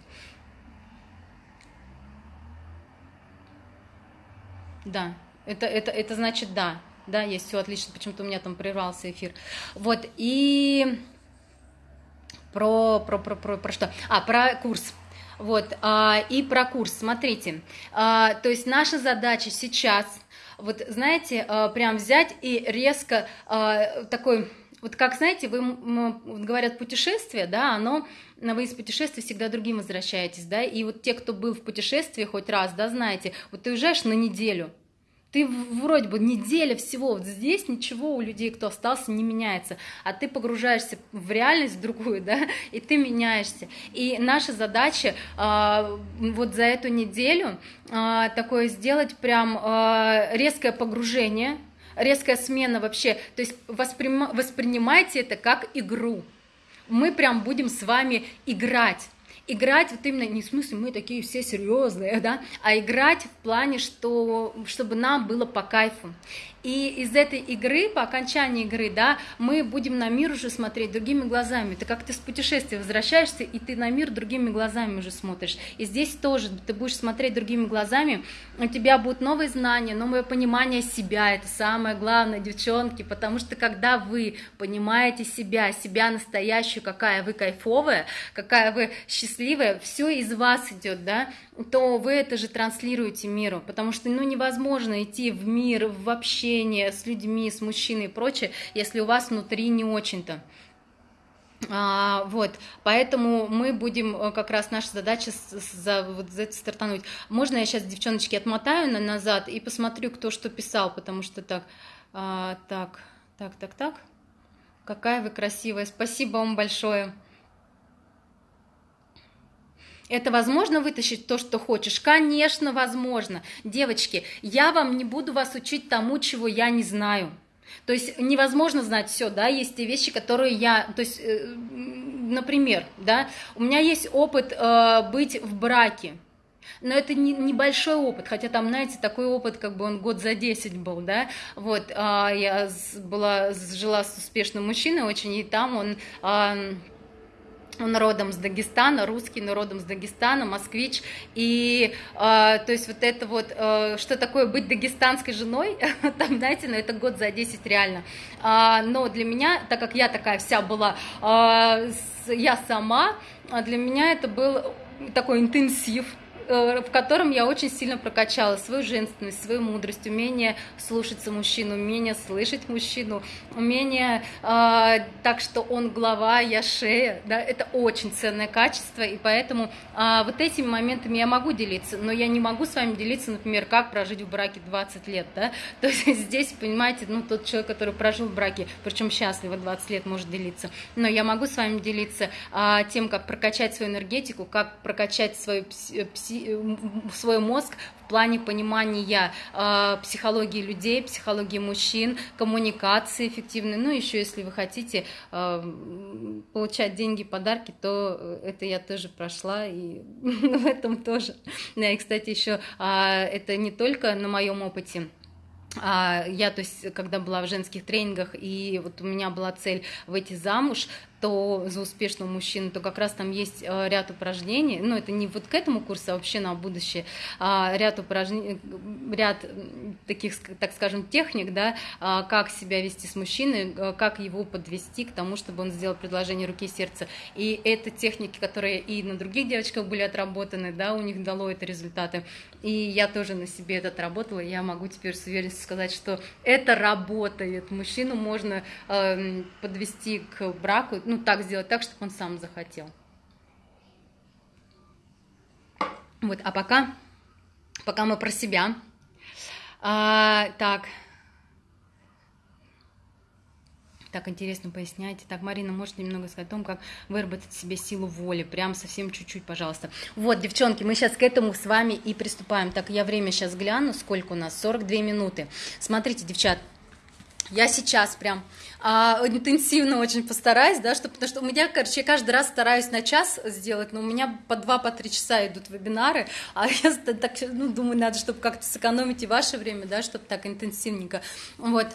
Да, это, это, это значит да. Да, есть все отлично. Почему-то у меня там прервался эфир. Вот, и про, про, про, про, про что? А, про курс. Вот, а, и про курс, смотрите, а, то есть наша задача сейчас, вот знаете, а, прям взять и резко а, такой вот как, знаете, вы говорят путешествие, да, оно, вы из путешествия всегда другим возвращаетесь, да, и вот те, кто был в путешествии хоть раз, да, знаете, вот ты уезжаешь на неделю, ты вроде бы неделя всего, вот здесь ничего у людей, кто остался, не меняется, а ты погружаешься в реальность другую, [laughs] да, и ты меняешься. И наша задача э, вот за эту неделю э, такое сделать прям э, резкое погружение, резкая смена вообще, то есть восприм... воспринимайте это как игру. Мы прям будем с вами играть играть вот именно не в смысле мы такие все серьезные, [laughs] да, а играть в плане, что чтобы нам было по кайфу. И из этой игры, по окончании игры, да, мы будем на мир уже смотреть другими глазами. Ты как ты с путешествия возвращаешься, и ты на мир другими глазами уже смотришь. И здесь тоже ты будешь смотреть другими глазами, у тебя будут новые знания, новое понимание себя. Это самое главное, девчонки, потому что когда вы понимаете себя, себя настоящую, какая вы кайфовая, какая вы счастливая, все из вас идет, да, то вы это же транслируете миру, потому что, ну, невозможно идти в мир, в общение с людьми, с мужчиной и прочее, если у вас внутри не очень-то. А, вот, поэтому мы будем, э, как раз наша задача за, вот, за это стартануть. Можно я сейчас, девчоночки, отмотаю на, назад и посмотрю, кто что писал, потому что так, а, так, так, так, так, какая вы красивая, спасибо вам большое. Это возможно вытащить то, что хочешь? Конечно, возможно. Девочки, я вам не буду вас учить тому, чего я не знаю. То есть невозможно знать все, да, есть те вещи, которые я, то есть, э, например, да, у меня есть опыт э, быть в браке, но это не, небольшой опыт, хотя там, знаете, такой опыт, как бы он год за 10 был, да, вот, э, я была, жила с успешным мужчиной очень, и там он... Э, он родом с Дагестана, русский, но родом с Дагестана, москвич, и э, то есть вот это вот, э, что такое быть дагестанской женой, [laughs] там, знаете, ну это год за 10 реально, а, но для меня, так как я такая вся была, э, я сама, для меня это был такой интенсив, в котором я очень сильно прокачала свою женственность, свою мудрость, умение слушаться мужчину, умение слышать мужчину, умение э, так, что он глава, я шея, да, это очень ценное качество, и поэтому э, вот этими моментами я могу делиться, но я не могу с вами делиться, например, как прожить в браке 20 лет, да, [laughs] то есть здесь, понимаете, ну, тот человек, который прожил в браке, причем счастливо 20 лет, может делиться, но я могу с вами делиться э, тем, как прокачать свою энергетику, как прокачать свою пси свой мозг в плане понимания э, психологии людей, психологии мужчин, коммуникации эффективной. Ну, еще если вы хотите э, получать деньги, подарки, то это я тоже прошла, и [laughs] в этом тоже. Да, и, кстати, еще э, это не только на моем опыте. Я, то есть, когда была в женских тренингах, и вот у меня была цель выйти замуж, то за успешного мужчину, то как раз там есть э, ряд упражнений, ну это не вот к этому курсу, а вообще на будущее, а ряд упражнений, ряд таких, так скажем, техник, да, а, как себя вести с мужчиной, э, как его подвести к тому, чтобы он сделал предложение руки и сердца. И это техники, которые и на других девочках были отработаны, да, у них дало это результаты. И я тоже на себе это отработала, я могу теперь с уверенностью сказать, что это работает. Мужчину можно э, подвести к браку, ну, ну, так сделать так, чтобы он сам захотел. Вот, а пока, пока мы про себя. А, так. Так интересно поясняете. Так, Марина, можете немного сказать о том, как выработать себе силу воли? Прям совсем чуть-чуть, пожалуйста. Вот, девчонки, мы сейчас к этому с вами и приступаем. Так, я время сейчас гляну, сколько у нас? 42 минуты. Смотрите, девчат, я сейчас прям а, интенсивно очень постараюсь, да, что, потому что у меня, короче, я каждый раз стараюсь на час сделать, но у меня по два, по три часа идут вебинары, а [laughs] я так, ну, думаю, надо, чтобы как-то сэкономить и ваше время, да, чтобы так интенсивненько, вот.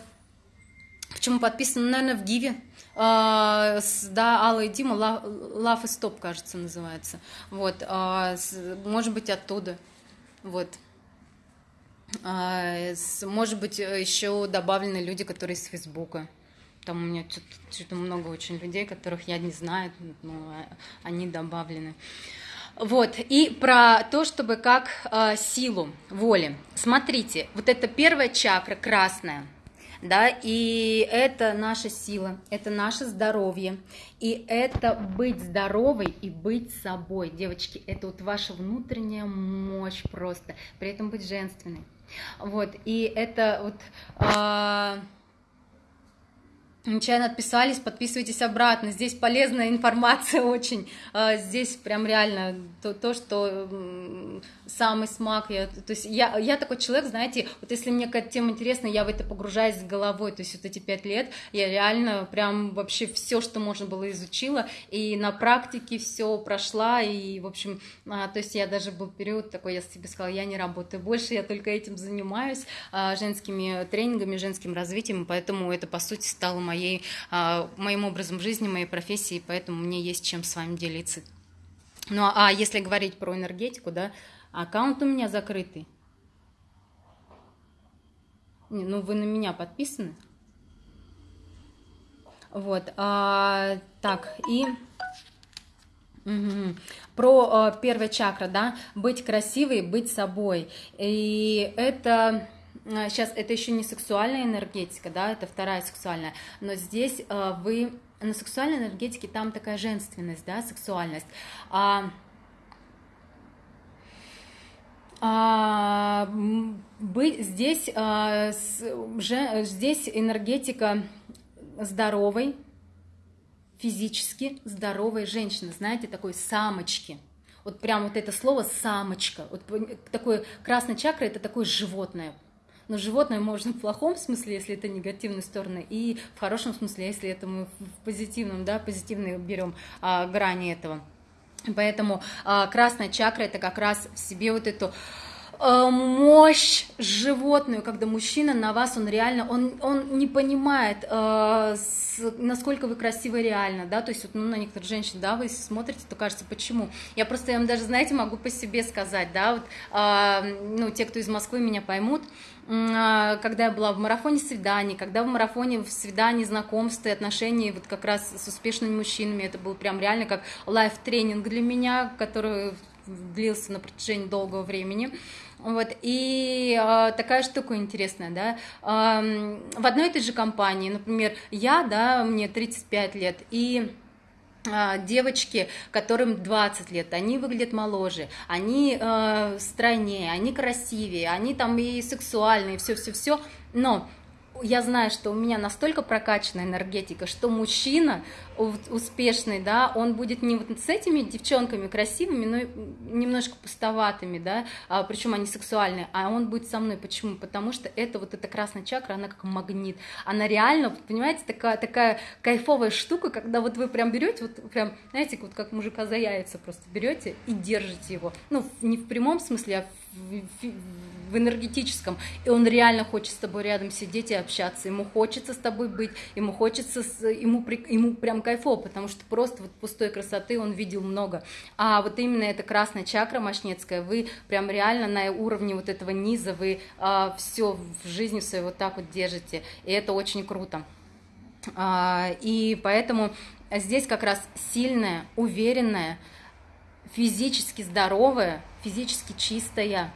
Почему подписано, наверное, в Гиве, Uh, да, Алла и Дима, Love, и Stop, кажется, называется. Вот, uh, может быть, оттуда. Вот. А, может быть, э, еще добавлены люди, которые из Фейсбука. Там у меня что-то много очень людей, которых я не знаю, но а, они добавлены. Вот, и про то, чтобы как э, силу воли. Смотрите, вот это первая чакра, красная, да, и это наша сила, это наше здоровье, и это быть здоровой и быть собой, девочки, это вот ваша внутренняя мощь просто, при этом быть женственной. Вот, и это вот... А, Нечаянно отписались, подписывайтесь обратно. Здесь полезная информация [laughs] очень. А, здесь прям реально то, то что самый смак. Я, то есть я, я такой человек, знаете, вот если мне какая-то тема интересна, я в это погружаюсь с головой. То есть вот эти пять лет я реально прям вообще все, что можно было, изучила. И на практике все прошла. И, в общем, а, то есть я даже был период такой, я себе сказала, я не работаю больше, я только этим занимаюсь, а, женскими тренингами, женским развитием. Поэтому это, по сути, стало моей, а, моим образом жизни, моей профессией, поэтому мне есть чем с вами делиться. Ну а если говорить про энергетику, да, аккаунт у меня закрытый. Не, ну вы на меня подписаны. Вот, а, так, и угу. про а, первая чакра, да, быть красивой, быть собой. И это сейчас а, это еще не сексуальная энергетика, да, это вторая сексуальная, но здесь а, вы на сексуальной энергетике там такая женственность, да, сексуальность. А, а, быть здесь, а, с, же, здесь энергетика здоровой, физически здоровой женщины, знаете, такой самочки – вот прям вот это слово самочка, вот такое красная чакра это такое животное, но животное можно в плохом смысле, если это негативные стороны, и в хорошем смысле, если это мы в позитивном, да, позитивные берем а, грани этого. Поэтому а, красная чакра это как раз в себе вот эту а, мощь животную, когда мужчина на вас, он реально, он, он не понимает, э, с, насколько вы красивы реально, да, то есть вот, ну, на некоторых женщин, да, вы смотрите, то кажется, почему? Я просто, я вам даже, знаете, могу по себе сказать, да, вот, э, ну, те, кто из Москвы меня поймут, когда я была в марафоне свиданий, когда в марафоне в свидании, знакомства и отношений вот как раз с успешными мужчинами, это был прям реально как лайф-тренинг для меня, который длился на протяжении долгого времени. Вот, и э, такая штука интересная, да, э, в одной и той же компании, например, я, да, мне 35 лет, и а, девочки, которым 20 лет, они выглядят моложе, они э, стройнее, они красивее, они там и сексуальные, все-все-все, но я знаю, что у меня настолько прокачана энергетика, что мужчина успешный, да, он будет не вот с этими девчонками красивыми, но немножко пустоватыми, да, а, причем они сексуальные, а он будет со мной. Почему? Потому что это вот эта красная чакра, она как магнит, она реально, понимаете, такая, такая кайфовая штука, когда вот вы прям берете, вот прям, знаете, вот как мужика за яйца просто берете и держите его, ну, не в прямом смысле, а в, энергетическом, и он реально хочет с тобой рядом сидеть и общаться, ему хочется с тобой быть, ему хочется, ему, ему прям кайфово, потому что просто вот пустой красоты он видел много, а вот именно эта красная чакра мощнецкая, вы прям реально на уровне вот этого низа, вы а, все в жизни своей вот так вот держите, и это очень круто. А, и поэтому здесь как раз сильная, уверенная, физически здоровая, физически чистая,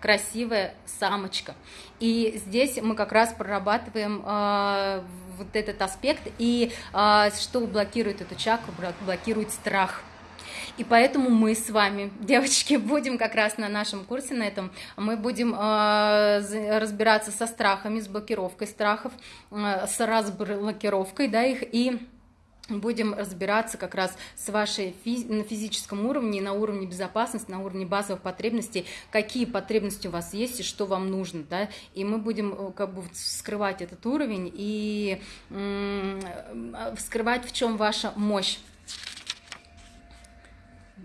красивая самочка. И здесь мы как раз прорабатываем э, вот этот аспект. И э, что блокирует эту чакру? Блокирует страх. И поэтому мы с вами, [laughs] девочки, будем как раз на нашем курсе на этом, мы будем э, разбираться со страхами, с блокировкой страхов, э, с разблокировкой, да, их и будем разбираться как раз с вашей на физическом уровне, на уровне безопасности, на уровне базовых потребностей, какие потребности у вас есть и что вам нужно, да, и мы будем э, как бы вскрывать этот уровень и вскрывать, в чем ваша мощь.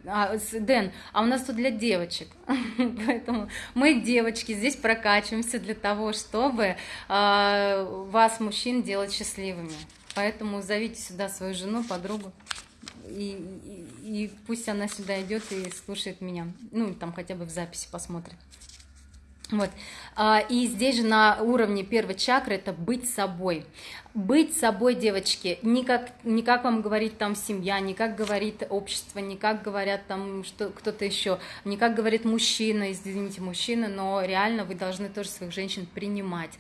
А, Дэн, а у нас тут для девочек, [laughs] поэтому мы девочки здесь прокачиваемся для того, чтобы э, вас, мужчин, делать счастливыми. Поэтому зовите сюда свою жену, подругу, и, и, и пусть она сюда идет и слушает меня. Ну, там хотя бы в записи посмотрит. Вот. А, и здесь же на уровне первой чакры это быть собой быть собой, девочки, не как, не как вам говорит там семья, не как говорит общество, не как говорят там что кто-то еще, не как говорит мужчина, извините, мужчина, но реально вы должны тоже своих женщин принимать.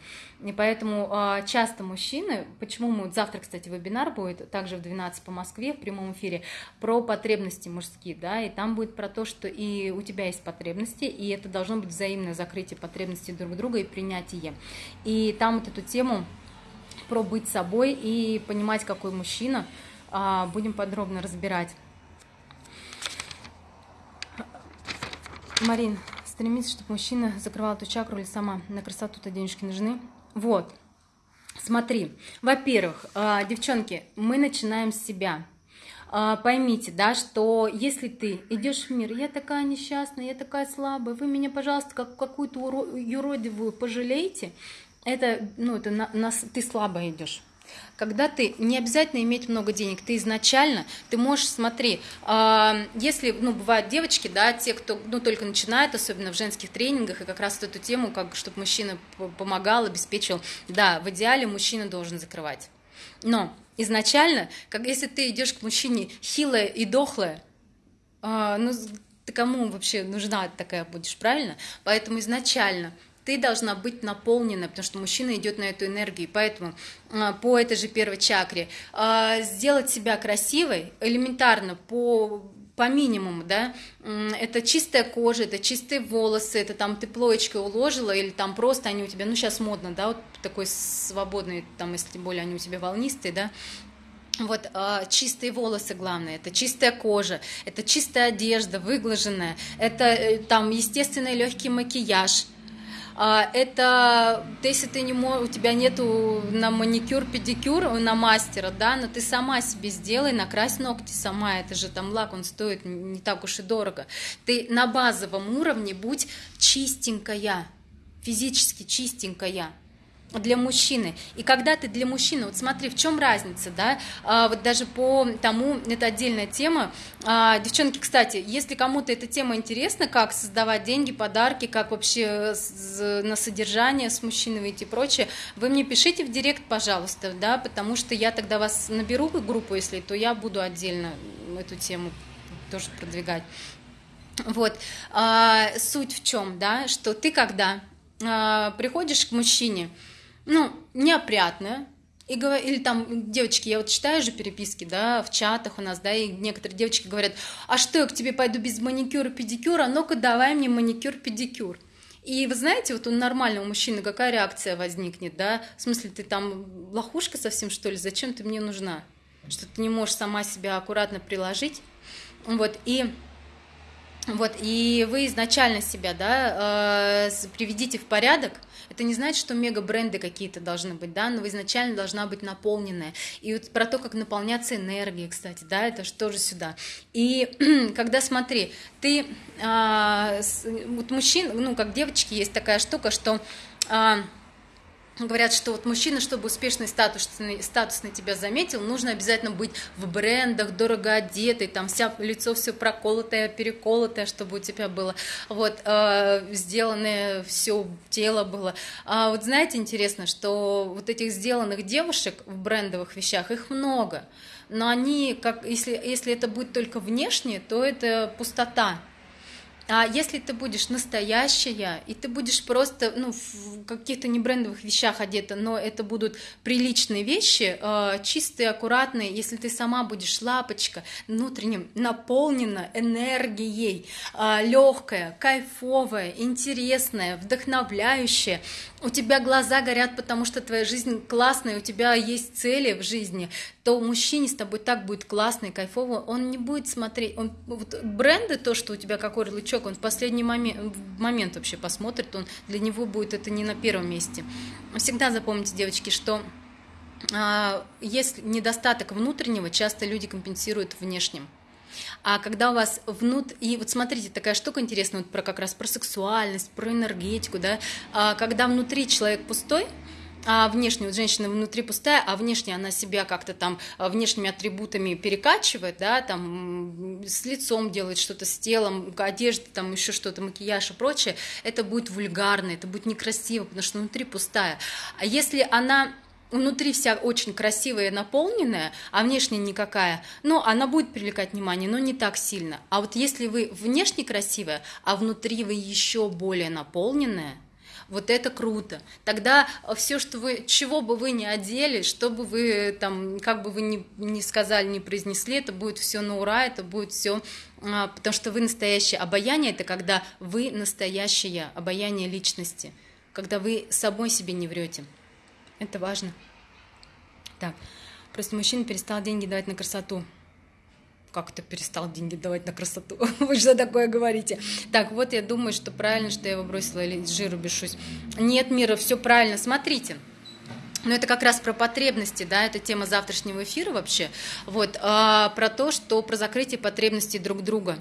И поэтому э, часто мужчины, почему мы, завтра, кстати, вебинар будет, также в 12 по Москве, в прямом эфире, про потребности мужские, да, и там будет про то, что и у тебя есть потребности, и это должно быть взаимное закрытие потребностей друг друга и принятие. И там вот эту тему про быть собой и понимать, какой мужчина, а, будем подробно разбирать. Марин, стремится, чтобы мужчина закрывал эту чакру или сама. На красоту-то денежки нужны. Вот. Смотри, во-первых, а, девчонки, мы начинаем с себя. А, поймите, да, что если ты идешь в мир, я такая несчастная, я такая слабая, вы меня, пожалуйста, как какую-то юродивую пожалеете, это, ну, это на, на, ты слабо идешь. Когда ты не обязательно иметь много денег, ты изначально, ты можешь, смотри, э, если, ну, бывают девочки, да, те, кто, ну, только начинает, особенно в женских тренингах, и как раз эту тему, как, чтобы мужчина помогал, обеспечил, да, в идеале мужчина должен закрывать. Но изначально, как если ты идешь к мужчине хилая и дохлая, э, ну, ты кому вообще нужна такая будешь, правильно? Поэтому изначально ты должна быть наполнена, потому что мужчина идет на эту энергию. Поэтому а, по этой же первой чакре а, сделать себя красивой элементарно по по минимуму, да, это чистая кожа, это чистые волосы, это там ты плоечкой уложила, или там просто они у тебя, ну, сейчас модно, да, вот такой свободный, там, если тем более они у тебя волнистые, да, вот э, чистые волосы главное, это чистая кожа, это чистая одежда, выглаженная, это э, там естественный легкий макияж, а, это если ты не можешь, у тебя нету на маникюр, педикюр, на мастера, да, но ты сама себе сделай, накрась ногти сама, это же там лак, он стоит не так уж и дорого. Ты на базовом уровне будь чистенькая, физически чистенькая для мужчины. И когда ты для мужчины, вот смотри, в чем разница, да, а, вот даже по тому, это отдельная тема. А, девчонки, кстати, если кому-то эта тема интересна, как создавать деньги, подарки, как вообще на содержание с мужчиной выйти и прочее, вы мне пишите в директ, пожалуйста, да, потому что я тогда вас наберу в группу, если, то я буду отдельно эту тему тоже продвигать. Вот, а, суть в чем, да, что ты когда а, приходишь к мужчине, ну, неопрятная, и, или там, девочки, я вот читаю же переписки, да, в чатах у нас, да, и некоторые девочки говорят, а что, я к тебе пойду без маникюра, педикюра, ну-ка давай мне маникюр, педикюр. И вы знаете, вот у нормального мужчины какая реакция возникнет, да, в смысле, ты там лохушка совсем, что ли, зачем ты мне нужна? Что ты не можешь сама себя аккуратно приложить, вот, и вот, и вы изначально себя, да, э, приведите в порядок, это не значит, что мега-бренды какие-то должны быть, да, но изначально должна быть наполненная. И вот про то, как наполняться энергией, кстати, да, это же тоже сюда. И [clears throat] когда, смотри, ты, а, вот мужчин, ну, как девочки, есть такая штука, что... А, Говорят, что вот мужчина, чтобы успешный статусный, статусный тебя заметил, нужно обязательно быть в брендах, дорого одетый, там вся лицо все проколотое, переколотое, чтобы у тебя было, вот, э, сделанное все тело было. А вот знаете, интересно, что вот этих сделанных девушек в брендовых вещах, их много, но они, как, если, если это будет только внешне, то это пустота, А если ты будешь настоящая, и ты будешь просто ну, в каких-то не брендовых вещах одета, но это будут приличные вещи, э, чистые, аккуратные, если ты сама будешь лапочка, внутренним, наполнена энергией, э, легкая, кайфовая, интересная, вдохновляющая, у тебя глаза горят, потому что твоя жизнь классная, у тебя есть цели в жизни, то мужчине с тобой так будет классно и кайфово, он не будет смотреть, он, вот бренды, то, что у тебя какой ярлычок, он в последний момент, момент вообще посмотрит, он для него будет это не на первом месте. Всегда запомните, девочки, что а, есть недостаток внутреннего, часто люди компенсируют внешним. А когда у вас внут... И вот смотрите, такая штука интересная, вот про как раз про сексуальность, про энергетику, да, а когда внутри человек пустой, а внешне, вот женщина внутри пустая, а внешне она себя как-то там а, внешними атрибутами перекачивает, да, там с лицом делает что-то, с телом, одежда, там еще что-то, макияж и прочее, это будет вульгарно, это будет некрасиво, потому что внутри пустая. А если она внутри вся очень красивая и наполненная, а внешне никакая, ну, она будет привлекать внимание, но не так сильно. А вот если вы внешне красивая, а внутри вы еще более наполненная, вот это круто. Тогда все, что вы, чего бы вы ни одели, что бы вы там, как бы вы ни, ни сказали, ни произнесли, это будет все на ура, это будет все, а, потому что вы настоящее. Обаяние это когда вы настоящее обаяние личности, когда вы собой себе не врете. Это важно. Так, просто мужчина перестал деньги давать на красоту как это перестал деньги давать на красоту? [laughs] Вы что такое говорите? Так, вот я думаю, что правильно, что я его бросила или жиру бешусь. Нет, Мира, все правильно. Смотрите, но это как раз про потребности, да, это тема завтрашнего эфира вообще, вот, а, про то, что про закрытие потребностей друг друга.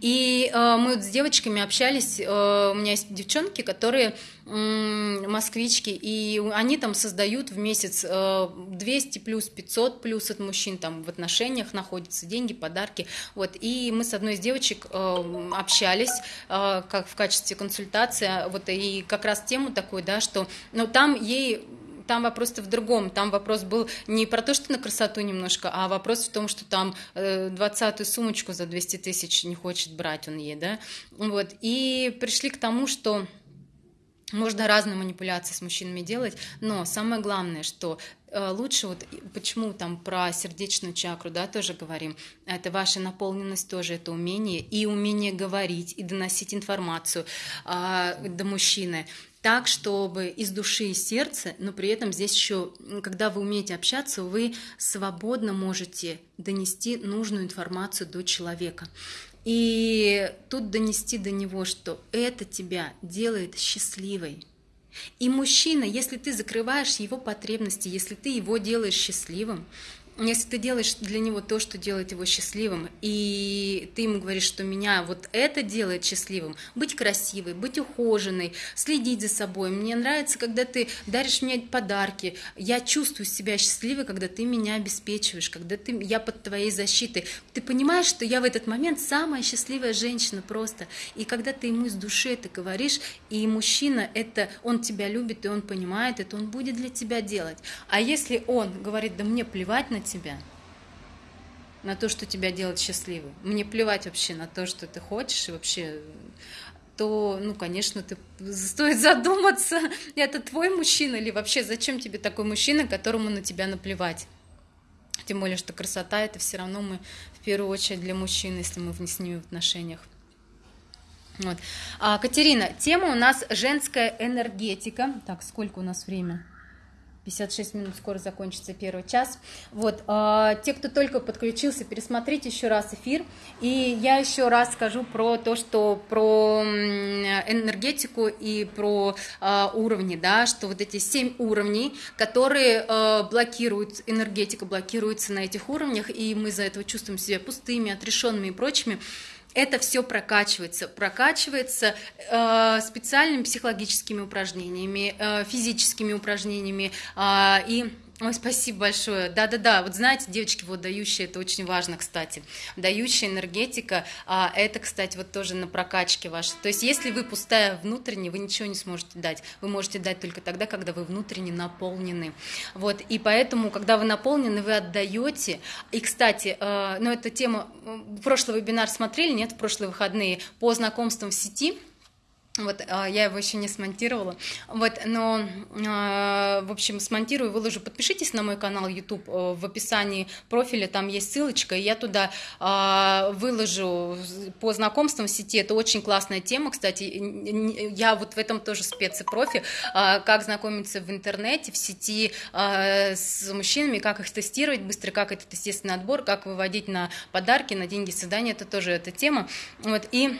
И а, мы вот с девочками общались, а, у меня есть девчонки, которые москвички, и они там создают в месяц а, 200 плюс 500 плюс от мужчин, там в отношениях находятся деньги, подарки, вот, и мы с одной из девочек а, общались, а, как в качестве консультации, вот, и как раз тему такую, да, что, ну, там ей там вопрос в другом. Там вопрос был не про то, что на красоту немножко, а вопрос в том, что там э, двадцатую сумочку за 200 тысяч не хочет брать он ей, да. Вот. И пришли к тому, что можно разные манипуляции с мужчинами делать, но самое главное, что э, лучше вот почему там про сердечную чакру, да, тоже говорим, это ваша наполненность тоже, это умение и умение говорить и доносить информацию а, до мужчины так, чтобы из души и сердца, но при этом здесь еще, когда вы умеете общаться, вы свободно можете донести нужную информацию до человека. И тут донести до него, что это тебя делает счастливой. И мужчина, если ты закрываешь его потребности, если ты его делаешь счастливым, если ты делаешь для него то, что делает его счастливым, и ты ему говоришь, что меня вот это делает счастливым, быть красивой, быть ухоженной, следить за собой. Мне нравится, когда ты даришь мне подарки. Я чувствую себя счастливой, когда ты меня обеспечиваешь, когда ты, я под твоей защитой. Ты понимаешь, что я в этот момент самая счастливая женщина просто. И когда ты ему из души это говоришь, и мужчина это, он тебя любит, и он понимает это, он будет для тебя делать. А если он говорит, да мне плевать на тебя, на то, что тебя делает счастливой. Мне плевать вообще на то, что ты хочешь, и вообще то, ну, конечно, ты стоит задуматься, [laughs] это твой мужчина или вообще зачем тебе такой мужчина, которому на тебя наплевать. Тем более, что красота это все равно мы в первую очередь для мужчин, если мы с ними в отношениях. Вот. А, Катерина, тема у нас женская энергетика. Так, сколько у нас время? 56 минут, скоро закончится первый час. Вот, э, те, кто только подключился, пересмотрите еще раз эфир. И я еще раз скажу про то, что про энергетику и про э, уровни, да, что вот эти семь уровней, которые э, блокируют, энергетика блокируется на этих уровнях, и мы из-за этого чувствуем себя пустыми, отрешенными и прочими это все прокачивается, прокачивается э, специальными психологическими упражнениями, э, физическими упражнениями э, и Ой, спасибо большое. Да-да-да, вот знаете, девочки, вот дающие, это очень важно, кстати. Дающая энергетика, а это, кстати, вот тоже на прокачке вашей. То есть, если вы пустая внутренне, вы ничего не сможете дать. Вы можете дать только тогда, когда вы внутренне наполнены. Вот, и поэтому, когда вы наполнены, вы отдаете. И, кстати, э, ну, эта тема, прошлый вебинар смотрели, нет, в прошлые выходные, по знакомствам в сети – вот, а, я его еще не смонтировала. Вот, но, а, в общем, смонтирую, выложу. Подпишитесь на мой канал YouTube. Э, в описании профиля там есть ссылочка, и я туда а, выложу по знакомствам в сети. Это очень классная тема, кстати. Я вот в этом тоже спец и профи. Как знакомиться в интернете, в сети с мужчинами, как их тестировать быстро, как этот естественный отбор, как выводить на подарки, на деньги свидания. Это тоже эта тема. Вот, и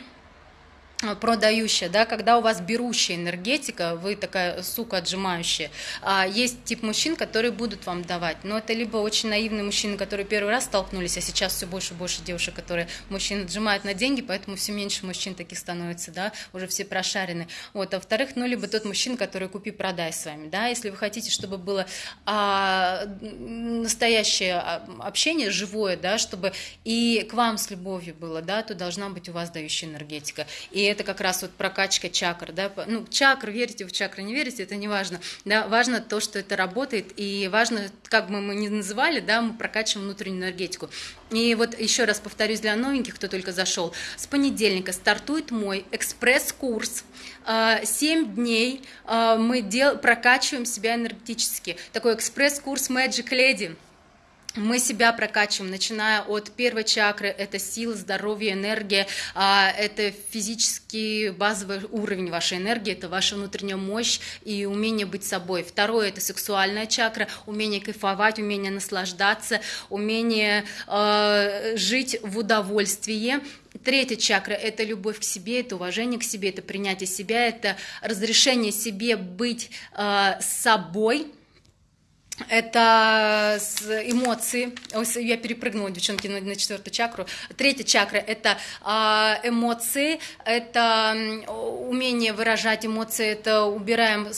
продающая, да, когда у вас берущая энергетика, вы такая сука отжимающая. А есть тип мужчин, которые будут вам давать, но это либо очень наивные мужчины, которые первый раз столкнулись, а сейчас все больше и больше девушек, которые мужчин отжимают на деньги, поэтому все меньше мужчин таких становится, да, уже все прошарены. Вот, а во-вторых, ну, либо тот мужчина, который купи-продай с вами, да, если вы хотите, чтобы было а, настоящее общение, живое, да, чтобы и к вам с любовью было, да, то должна быть у вас дающая энергетика. И это как раз вот прокачка чакр, да, ну, чакр, верите в чакры, не верите, это не важно, да, важно то, что это работает, и важно, как бы мы ни называли, да, мы прокачиваем внутреннюю энергетику. И вот еще раз повторюсь для новеньких, кто только зашел, с понедельника стартует мой экспресс-курс, 7 а, дней а, мы дел, прокачиваем себя энергетически. Такой экспресс-курс Magic Lady мы себя прокачиваем, начиная от первой чакры, это сила, здоровье, энергия, а, это физический базовый уровень вашей энергии, это ваша внутренняя мощь и умение быть собой. Второе – это сексуальная чакра, умение кайфовать, умение наслаждаться, умение э, жить в удовольствии. Третья чакра – это любовь к себе, это уважение к себе, это принятие себя, это разрешение себе быть э, собой – это эмоции. Я перепрыгнула, девчонки, на четвертую чакру. Третья чакра – это а, эмоции, это умение выражать эмоции, это убираем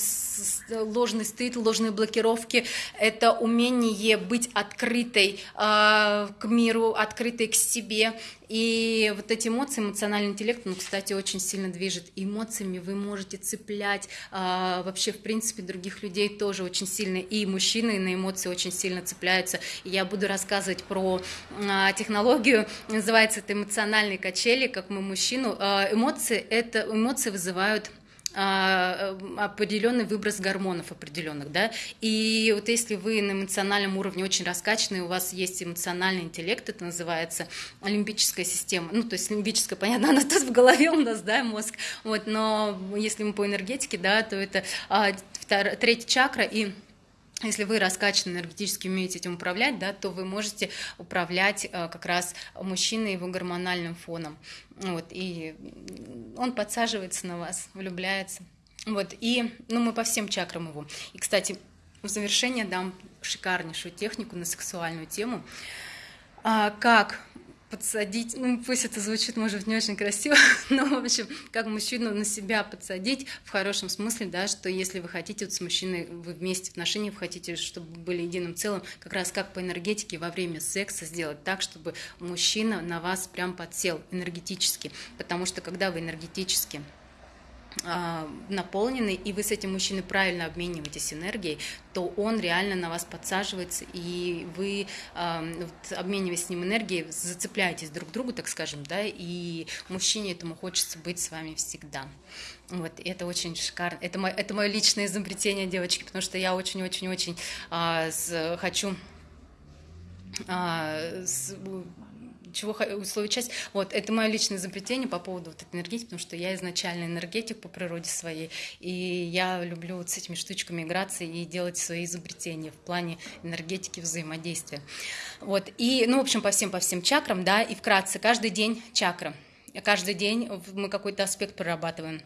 ложный стыд, ложные блокировки, это умение быть открытой а, к миру, открытой к себе, и вот эти эмоции, эмоциональный интеллект, ну, кстати, очень сильно движет. Эмоциями вы можете цеплять а, вообще, в принципе, других людей тоже очень сильно. И мужчины на эмоции очень сильно цепляются. И я буду рассказывать про а, технологию, называется это эмоциональные качели, как мы мужчину. А, эмоции, это, эмоции вызывают э, определенный выброс гормонов определенных, да, и вот если вы на эмоциональном уровне очень раскачанный, у вас есть эмоциональный интеллект, это называется олимпическая система, ну, то есть лимбическая, понятно, [laughs] она тут в голове у нас, да, мозг, вот, но если мы по энергетике, да, то это а, втор... третья чакра и если вы раскачаны энергетически умеете этим управлять, да, то вы можете управлять э, как раз мужчиной его гормональным фоном. Вот, и он подсаживается на вас, влюбляется. Вот, и ну, мы по всем чакрам его. И, кстати, в завершение дам шикарнейшую технику на сексуальную тему. А, как подсадить, ну пусть это звучит, может, не очень красиво, [laughs] но, в общем, как мужчину на себя подсадить в хорошем смысле, да, что если вы хотите вот с мужчиной, вы вместе в отношениях, вы хотите, чтобы были единым целым, как раз как по энергетике во время секса сделать так, чтобы мужчина на вас прям подсел энергетически, потому что когда вы энергетически наполнены, и вы с этим мужчиной правильно обмениваетесь энергией, то он реально на вас подсаживается, и вы, вот, обмениваясь с ним энергией, зацепляетесь друг к другу, так скажем, да, и мужчине этому хочется быть с вами всегда. Вот, и это очень шикарно. Это, мое, это мое личное изобретение, девочки, потому что я очень-очень-очень а, хочу а, с, чего условия часть. Вот, это мое личное изобретение по поводу вот энергетики, потому что я изначально энергетик по природе своей, и я люблю вот с этими штучками играться и делать свои изобретения в плане энергетики взаимодействия. Вот, и, ну, в общем, по всем, по всем чакрам, да, и вкратце, каждый день чакра. Каждый день мы какой-то аспект прорабатываем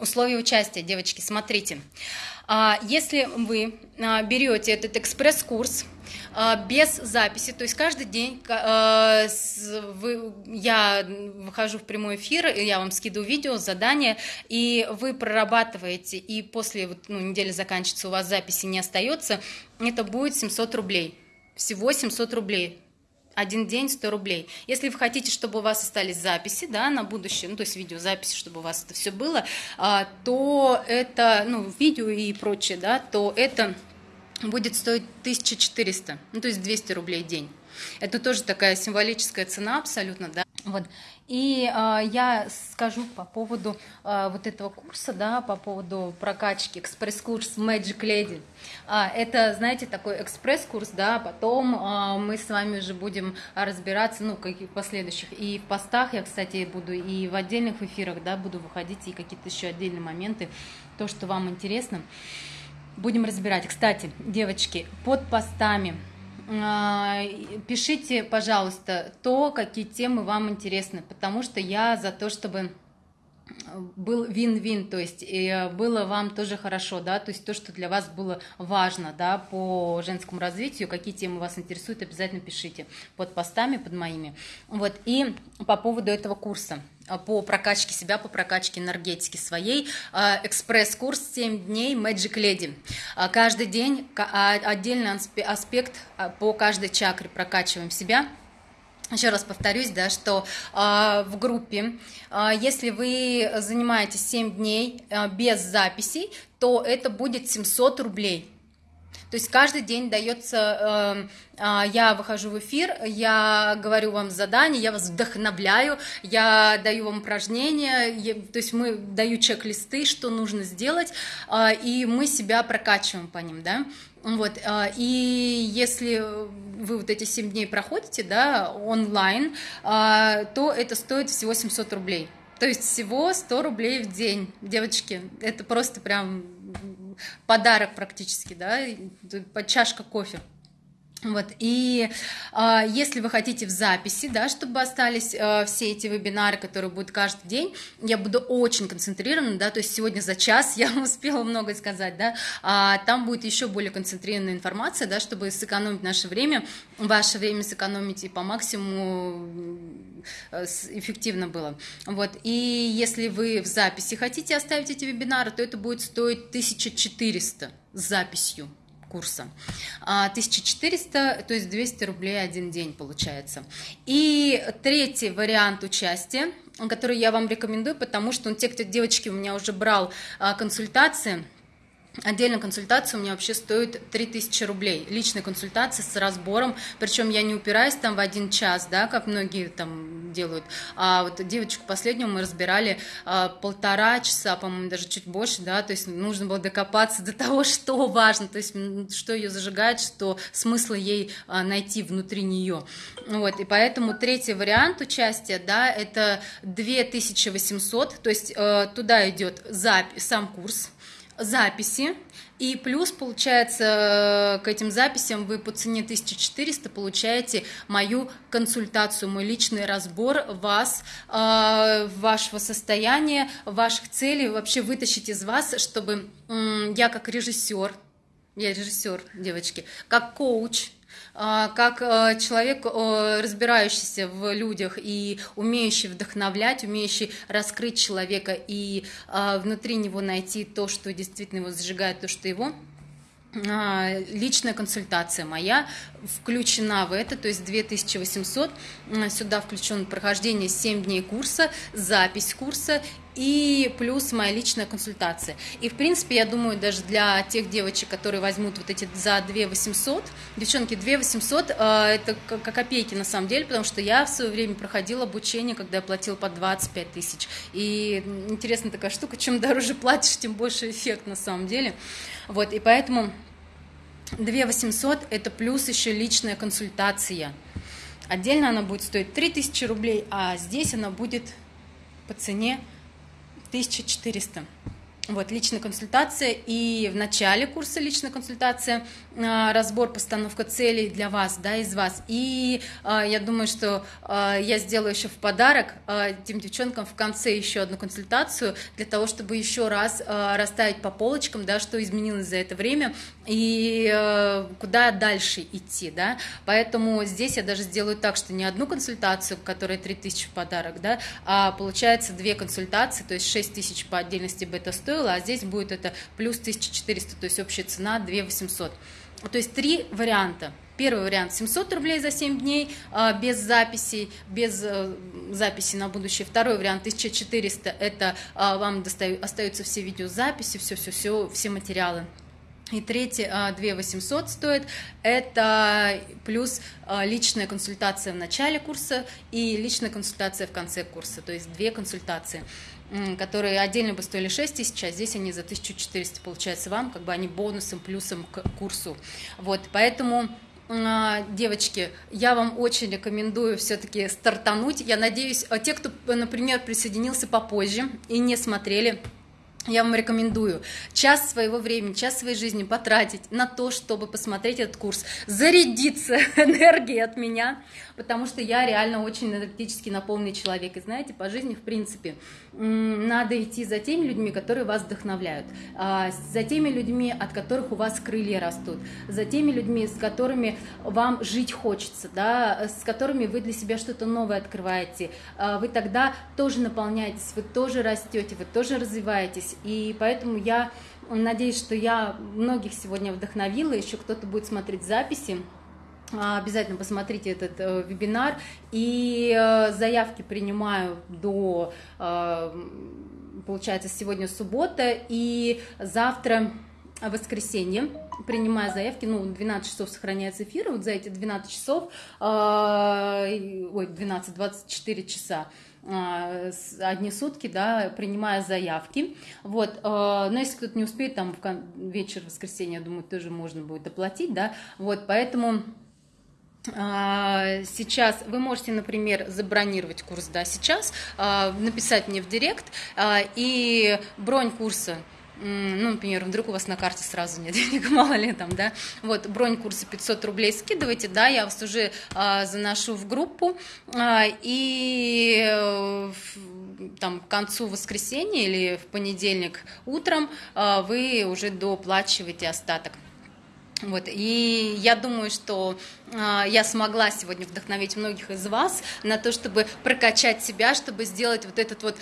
Условия участия, девочки, смотрите. А, если вы а, берете этот экспресс-курс а, без записи, то есть каждый день я выхожу в прямой эфир, я вам скидываю видео, задание, и вы прорабатываете, и после ну, недели заканчивается, у вас записи не остается, это будет 700 рублей. Всего 700 рублей один день 100 рублей. Если вы хотите, чтобы у вас остались записи, да, на будущее, ну, то есть видеозаписи, чтобы у вас это все было, а, то это, ну, видео и прочее, да, то это будет стоить 1400, ну, то есть 200 рублей в день. Это тоже такая символическая цена абсолютно, да. Вот. И э, я скажу по поводу э, вот этого курса, да, по поводу прокачки, экспресс-курс Magic Lady. А, это, знаете, такой экспресс-курс, да, потом э, мы с вами уже будем разбираться, ну, каких последующих. И в постах я, кстати, буду, и в отдельных эфирах, да, буду выходить, и какие-то еще отдельные моменты, то, что вам интересно, будем разбирать. Кстати, девочки, под постами пишите, пожалуйста, то, какие темы вам интересны, потому что я за то, чтобы был вин-вин, то есть и было вам тоже хорошо, да, то есть то, что для вас было важно, да, по женскому развитию, какие темы вас интересуют, обязательно пишите под постами, под моими. Вот, и по поводу этого курса по прокачке себя, по прокачке энергетики своей. А, экспресс-курс 7 дней Magic Lady. А, каждый день отдельный аспект по каждой чакре прокачиваем себя – еще раз повторюсь, да, что э, в группе, э, если вы занимаетесь 7 дней э, без записей, то это будет 700 рублей. То есть каждый день дается, э, э, я выхожу в эфир, я говорю вам задания, я вас вдохновляю, я даю вам упражнения, я, то есть мы даю чек-листы, что нужно сделать, э, и мы себя прокачиваем по ним, да. Вот, и если вы вот эти 7 дней проходите, да, онлайн, то это стоит всего 700 рублей. То есть всего 100 рублей в день, девочки, это просто прям подарок практически, да, под чашка кофе. Вот, и э, если вы хотите в записи, да, чтобы остались э, все эти вебинары, которые будут каждый день, я буду очень концентрирована, да, то есть сегодня за час [laughs] я успела много сказать, да, а там будет еще более концентрированная информация, да, чтобы сэкономить наше время, ваше время сэкономить и по максимуму э, эффективно было. Вот, и если вы в записи хотите оставить эти вебинары, то это будет стоить 1400 с записью курса. 1400, а, то есть 200 рублей один день получается. И третий вариант участия, который я вам рекомендую, потому что ну, те, кто девочки у меня уже брал а, консультации, Отдельная консультация у меня вообще стоит 3000 рублей. Личная консультация с разбором, причем я не упираюсь там в один час, да, как многие там делают. А вот девочку последнюю мы разбирали а, полтора часа, по-моему, даже чуть больше, да, то есть нужно было докопаться до того, [laughs] что важно, то есть что ее зажигает, что смысла ей а, найти внутри нее. Вот, и поэтому третий вариант участия, да, это 2800, то есть э, туда идет запись, сам курс, записи, и плюс, получается, к этим записям вы по цене 1400 получаете мою консультацию, мой личный разбор вас, э, вашего состояния, ваших целей, вообще вытащить из вас, чтобы я как режиссер, я режиссер, девочки, как коуч, а, как э, человек, разбирающийся в людях и умеющий вдохновлять, умеющий раскрыть человека и а, внутри него найти то, что действительно его зажигает, то, что его а, личная консультация моя включена в это, то есть 2800, сюда включен прохождение 7 дней курса, запись курса и плюс моя личная консультация. И, в принципе, я думаю, даже для тех девочек, которые возьмут вот эти за 2 800, девчонки, 2 800 э, это как копейки на самом деле, потому что я в свое время проходила обучение, когда я платила по 25 тысяч. И интересная такая штука, чем дороже платишь, тем больше эффект на самом деле. Вот, и поэтому 2 800 это плюс еще личная консультация. Отдельно она будет стоить 3000 рублей, а здесь она будет по цене 1400. Вот, личная консультация и в начале курса личная консультация, а, разбор, постановка целей для вас, да, из вас. И а, я думаю, что а, я сделаю еще в подарок тем девчонкам в конце еще одну консультацию для того, чтобы еще раз расставить по полочкам, да, что изменилось за это время и куда дальше идти, да. Поэтому здесь я даже сделаю так, что не одну консультацию, которая 3000 в подарок, да, а получается две консультации, то есть 6000 по отдельности бы это стоило, а здесь будет это плюс 1400, то есть общая цена 2800. То есть три варианта. Первый вариант 700 рублей за 7 дней а, без записей, без э, записи на будущее. Второй вариант 1400 это а, вам остаются все видеозаписи, все, все, все, все материалы. И третий 2800 а, стоит, это плюс личная консультация в начале курса и личная консультация в конце курса, то есть две консультации которые отдельно бы стоили 6 тысяч, а здесь они за 1400 получается вам, как бы они бонусом, плюсом к курсу. Вот, поэтому а, девочки, я вам очень рекомендую все-таки стартануть. Я надеюсь, а те, кто, например, присоединился попозже и не смотрели я вам рекомендую час своего времени, час своей жизни потратить на то, чтобы посмотреть этот курс, зарядиться [laughs] энергией от меня, потому что я реально очень энергетически наполненный человек. И знаете, по жизни, в принципе, надо идти за теми людьми, которые вас вдохновляют, а, за теми людьми, от которых у вас крылья растут, за теми людьми, с которыми вам жить хочется, да, с которыми вы для себя что-то новое открываете. А, вы тогда тоже наполняетесь, вы тоже растете, вы тоже развиваетесь. И поэтому я надеюсь, что я многих сегодня вдохновила, еще кто-то будет смотреть записи. А, обязательно посмотрите этот э, вебинар. И э, заявки принимаю до, э, получается, сегодня суббота. И завтра воскресенье принимаю заявки, ну, 12 часов сохраняется эфир, вот за эти 12 часов, ой, 12-24 часа, одни сутки, да, принимая заявки, вот, но если кто-то не успеет, там, в вечер воскресенья, я думаю, тоже можно будет оплатить, да, вот, поэтому а, сейчас вы можете, например, забронировать курс, да, сейчас, а, написать мне в директ, а, и бронь курса ну, например, вдруг у вас на карте сразу нет денег, [laughs] мало ли там, да, вот, бронь курса 500 рублей скидывайте, да, я вас уже а, заношу в группу, а, и э, там к концу воскресенья или в понедельник утром а, вы уже доплачиваете остаток. Вот, и я думаю, что э, я смогла сегодня вдохновить многих из вас на то, чтобы прокачать себя, чтобы сделать вот этот вот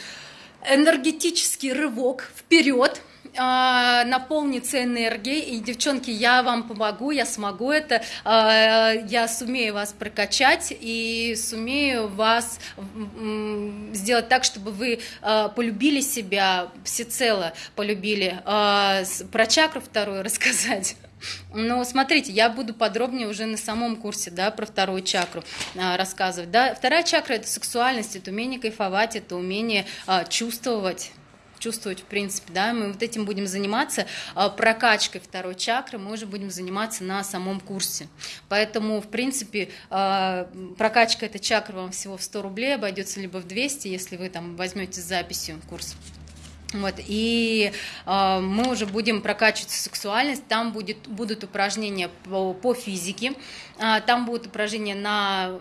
энергетический рывок вперед, э, наполниться энергией. И, девчонки, я вам помогу, я смогу это, э, я сумею вас прокачать и сумею вас сделать так, чтобы вы э, полюбили себя всецело, полюбили. Э, про чакру вторую [laughs] рассказать. Но смотрите, я буду подробнее уже на самом курсе, да, про вторую чакру а, рассказывать, да. Вторая чакра – это сексуальность, это умение кайфовать, это умение а, чувствовать, чувствовать, в принципе, да, мы вот этим будем заниматься, а, прокачкой второй чакры мы уже будем заниматься на самом курсе. Поэтому, в принципе, а, прокачка этой чакры вам всего в 100 рублей обойдется либо в 200, если вы там возьмете с записью курс. Вот, и э, мы уже будем прокачивать сексуальность, там будет, будут упражнения по, по физике, э, там будут упражнения на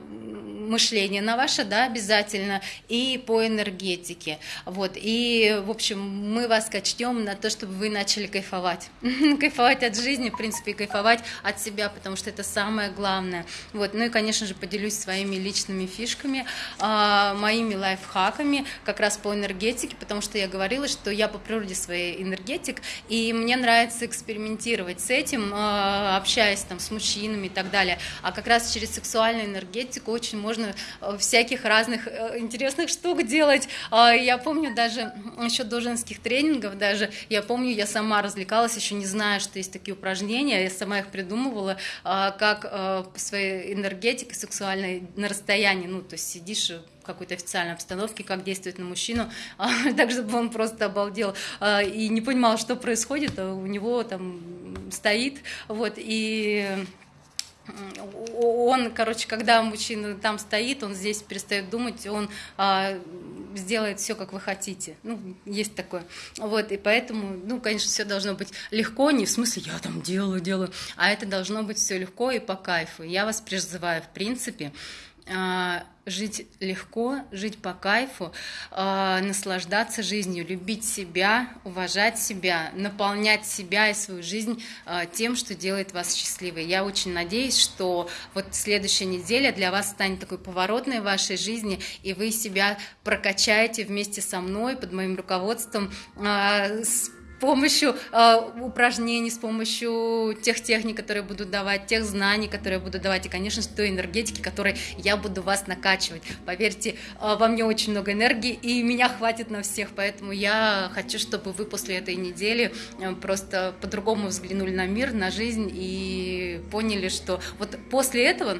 мышление на ваше, да, обязательно, и по энергетике. Вот, и, в общем, мы вас качнем на то, чтобы вы начали кайфовать. [laughs] кайфовать от жизни, в принципе, и кайфовать от себя, потому что это самое главное. Вот, ну и, конечно же, поделюсь своими личными фишками, э, моими лайфхаками как раз по энергетике, потому что я говорила, что что я по природе своей энергетик, и мне нравится экспериментировать с этим, э, общаясь там с мужчинами и так далее. А как раз через сексуальную энергетику очень можно э, всяких разных э, интересных штук делать. А, я помню даже еще до женских тренингов, даже я помню, я сама развлекалась, еще не зная, что есть такие упражнения, я сама их придумывала, а, как по своей энергетике сексуальной на расстоянии, ну, то есть сидишь какой-то официальной обстановке, как действовать на мужчину, а, [laughs] так, чтобы он просто обалдел а, и не понимал, что происходит, а у него там стоит, вот, и он, короче, когда мужчина там стоит, он здесь перестает думать, он а, сделает все, как вы хотите. Ну, есть такое. Вот, и поэтому, ну, конечно, все должно быть легко, не в смысле я там делаю, делаю, а это должно быть все легко и по кайфу. Я вас призываю, в принципе, жить легко, жить по кайфу, а, наслаждаться жизнью, любить себя, уважать себя, наполнять себя и свою жизнь а, тем, что делает вас счастливой. Я очень надеюсь, что вот следующая неделя для вас станет такой поворотной в вашей жизни, и вы себя прокачаете вместе со мной под моим руководством с помощью э, упражнений, с помощью тех техник, которые буду давать, тех знаний, которые буду давать, и, конечно, с той энергетики, которой я буду вас накачивать. Поверьте, э, во мне очень много энергии, и меня хватит на всех, поэтому я хочу, чтобы вы после этой недели э, просто по-другому взглянули на мир, на жизнь и поняли, что вот после этого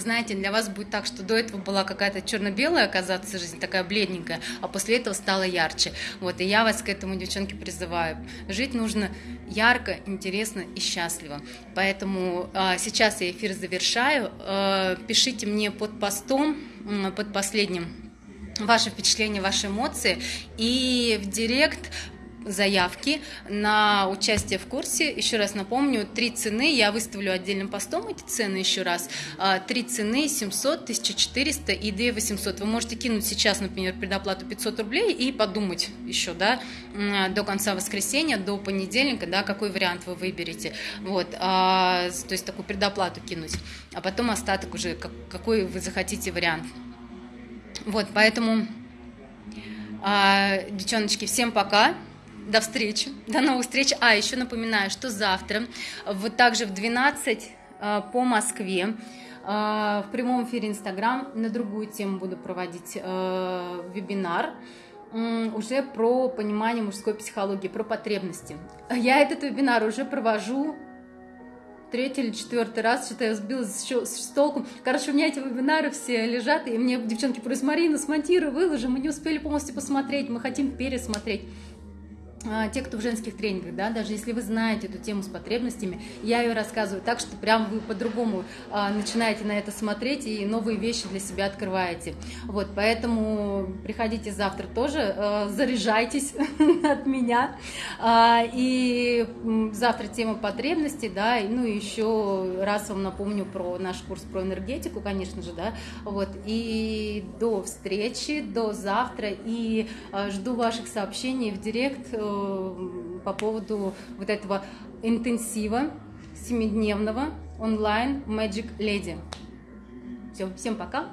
знаете, для вас будет так, что до этого была какая-то черно-белая, оказаться жизнь такая бледненькая, а после этого стала ярче. Вот, и я вас к этому, девчонки, призываю. Жить нужно ярко, интересно и счастливо. Поэтому э, сейчас я эфир завершаю. Э, пишите мне под постом, под последним ваши впечатления, ваши эмоции. И в директ заявки на участие в курсе. Еще раз напомню, три цены, я выставлю отдельным постом эти цены еще раз. А, три цены 700, 1400 и 2800. Вы можете кинуть сейчас, например, предоплату 500 рублей и подумать еще, да, до конца воскресенья, до понедельника, да, какой вариант вы выберете. Вот, а, то есть такую предоплату кинуть. А потом остаток уже, какой вы захотите вариант. Вот, поэтому, а, девчоночки, всем пока. До встречи, до новых встреч. А, еще напоминаю, что завтра, вот также в 12 э, по Москве, э, в прямом эфире Инстаграм на другую тему буду проводить э, вебинар уже про понимание мужской психологии, про потребности. Я этот вебинар уже провожу третий или четвертый раз, что-то я сбилась с толку. Короче, у меня эти вебинары все лежат, и мне девчонки просят, Марина, смонтируй, выложи, мы не успели полностью посмотреть, мы хотим пересмотреть. А, те, кто в женских тренингах, да, даже если вы знаете эту тему с потребностями, я ее рассказываю так, что прям вы по-другому а, начинаете на это смотреть и новые вещи для себя открываете. Вот, поэтому приходите завтра тоже, а, заряжайтесь [laughs] от меня. А, и завтра тема потребностей, да, ну и еще раз вам напомню про наш курс про энергетику, конечно же, да, вот, и до встречи, до завтра, и а, жду ваших сообщений в директ, э, по поводу вот этого интенсива семидневного онлайн Magic Lady. Все, всем пока.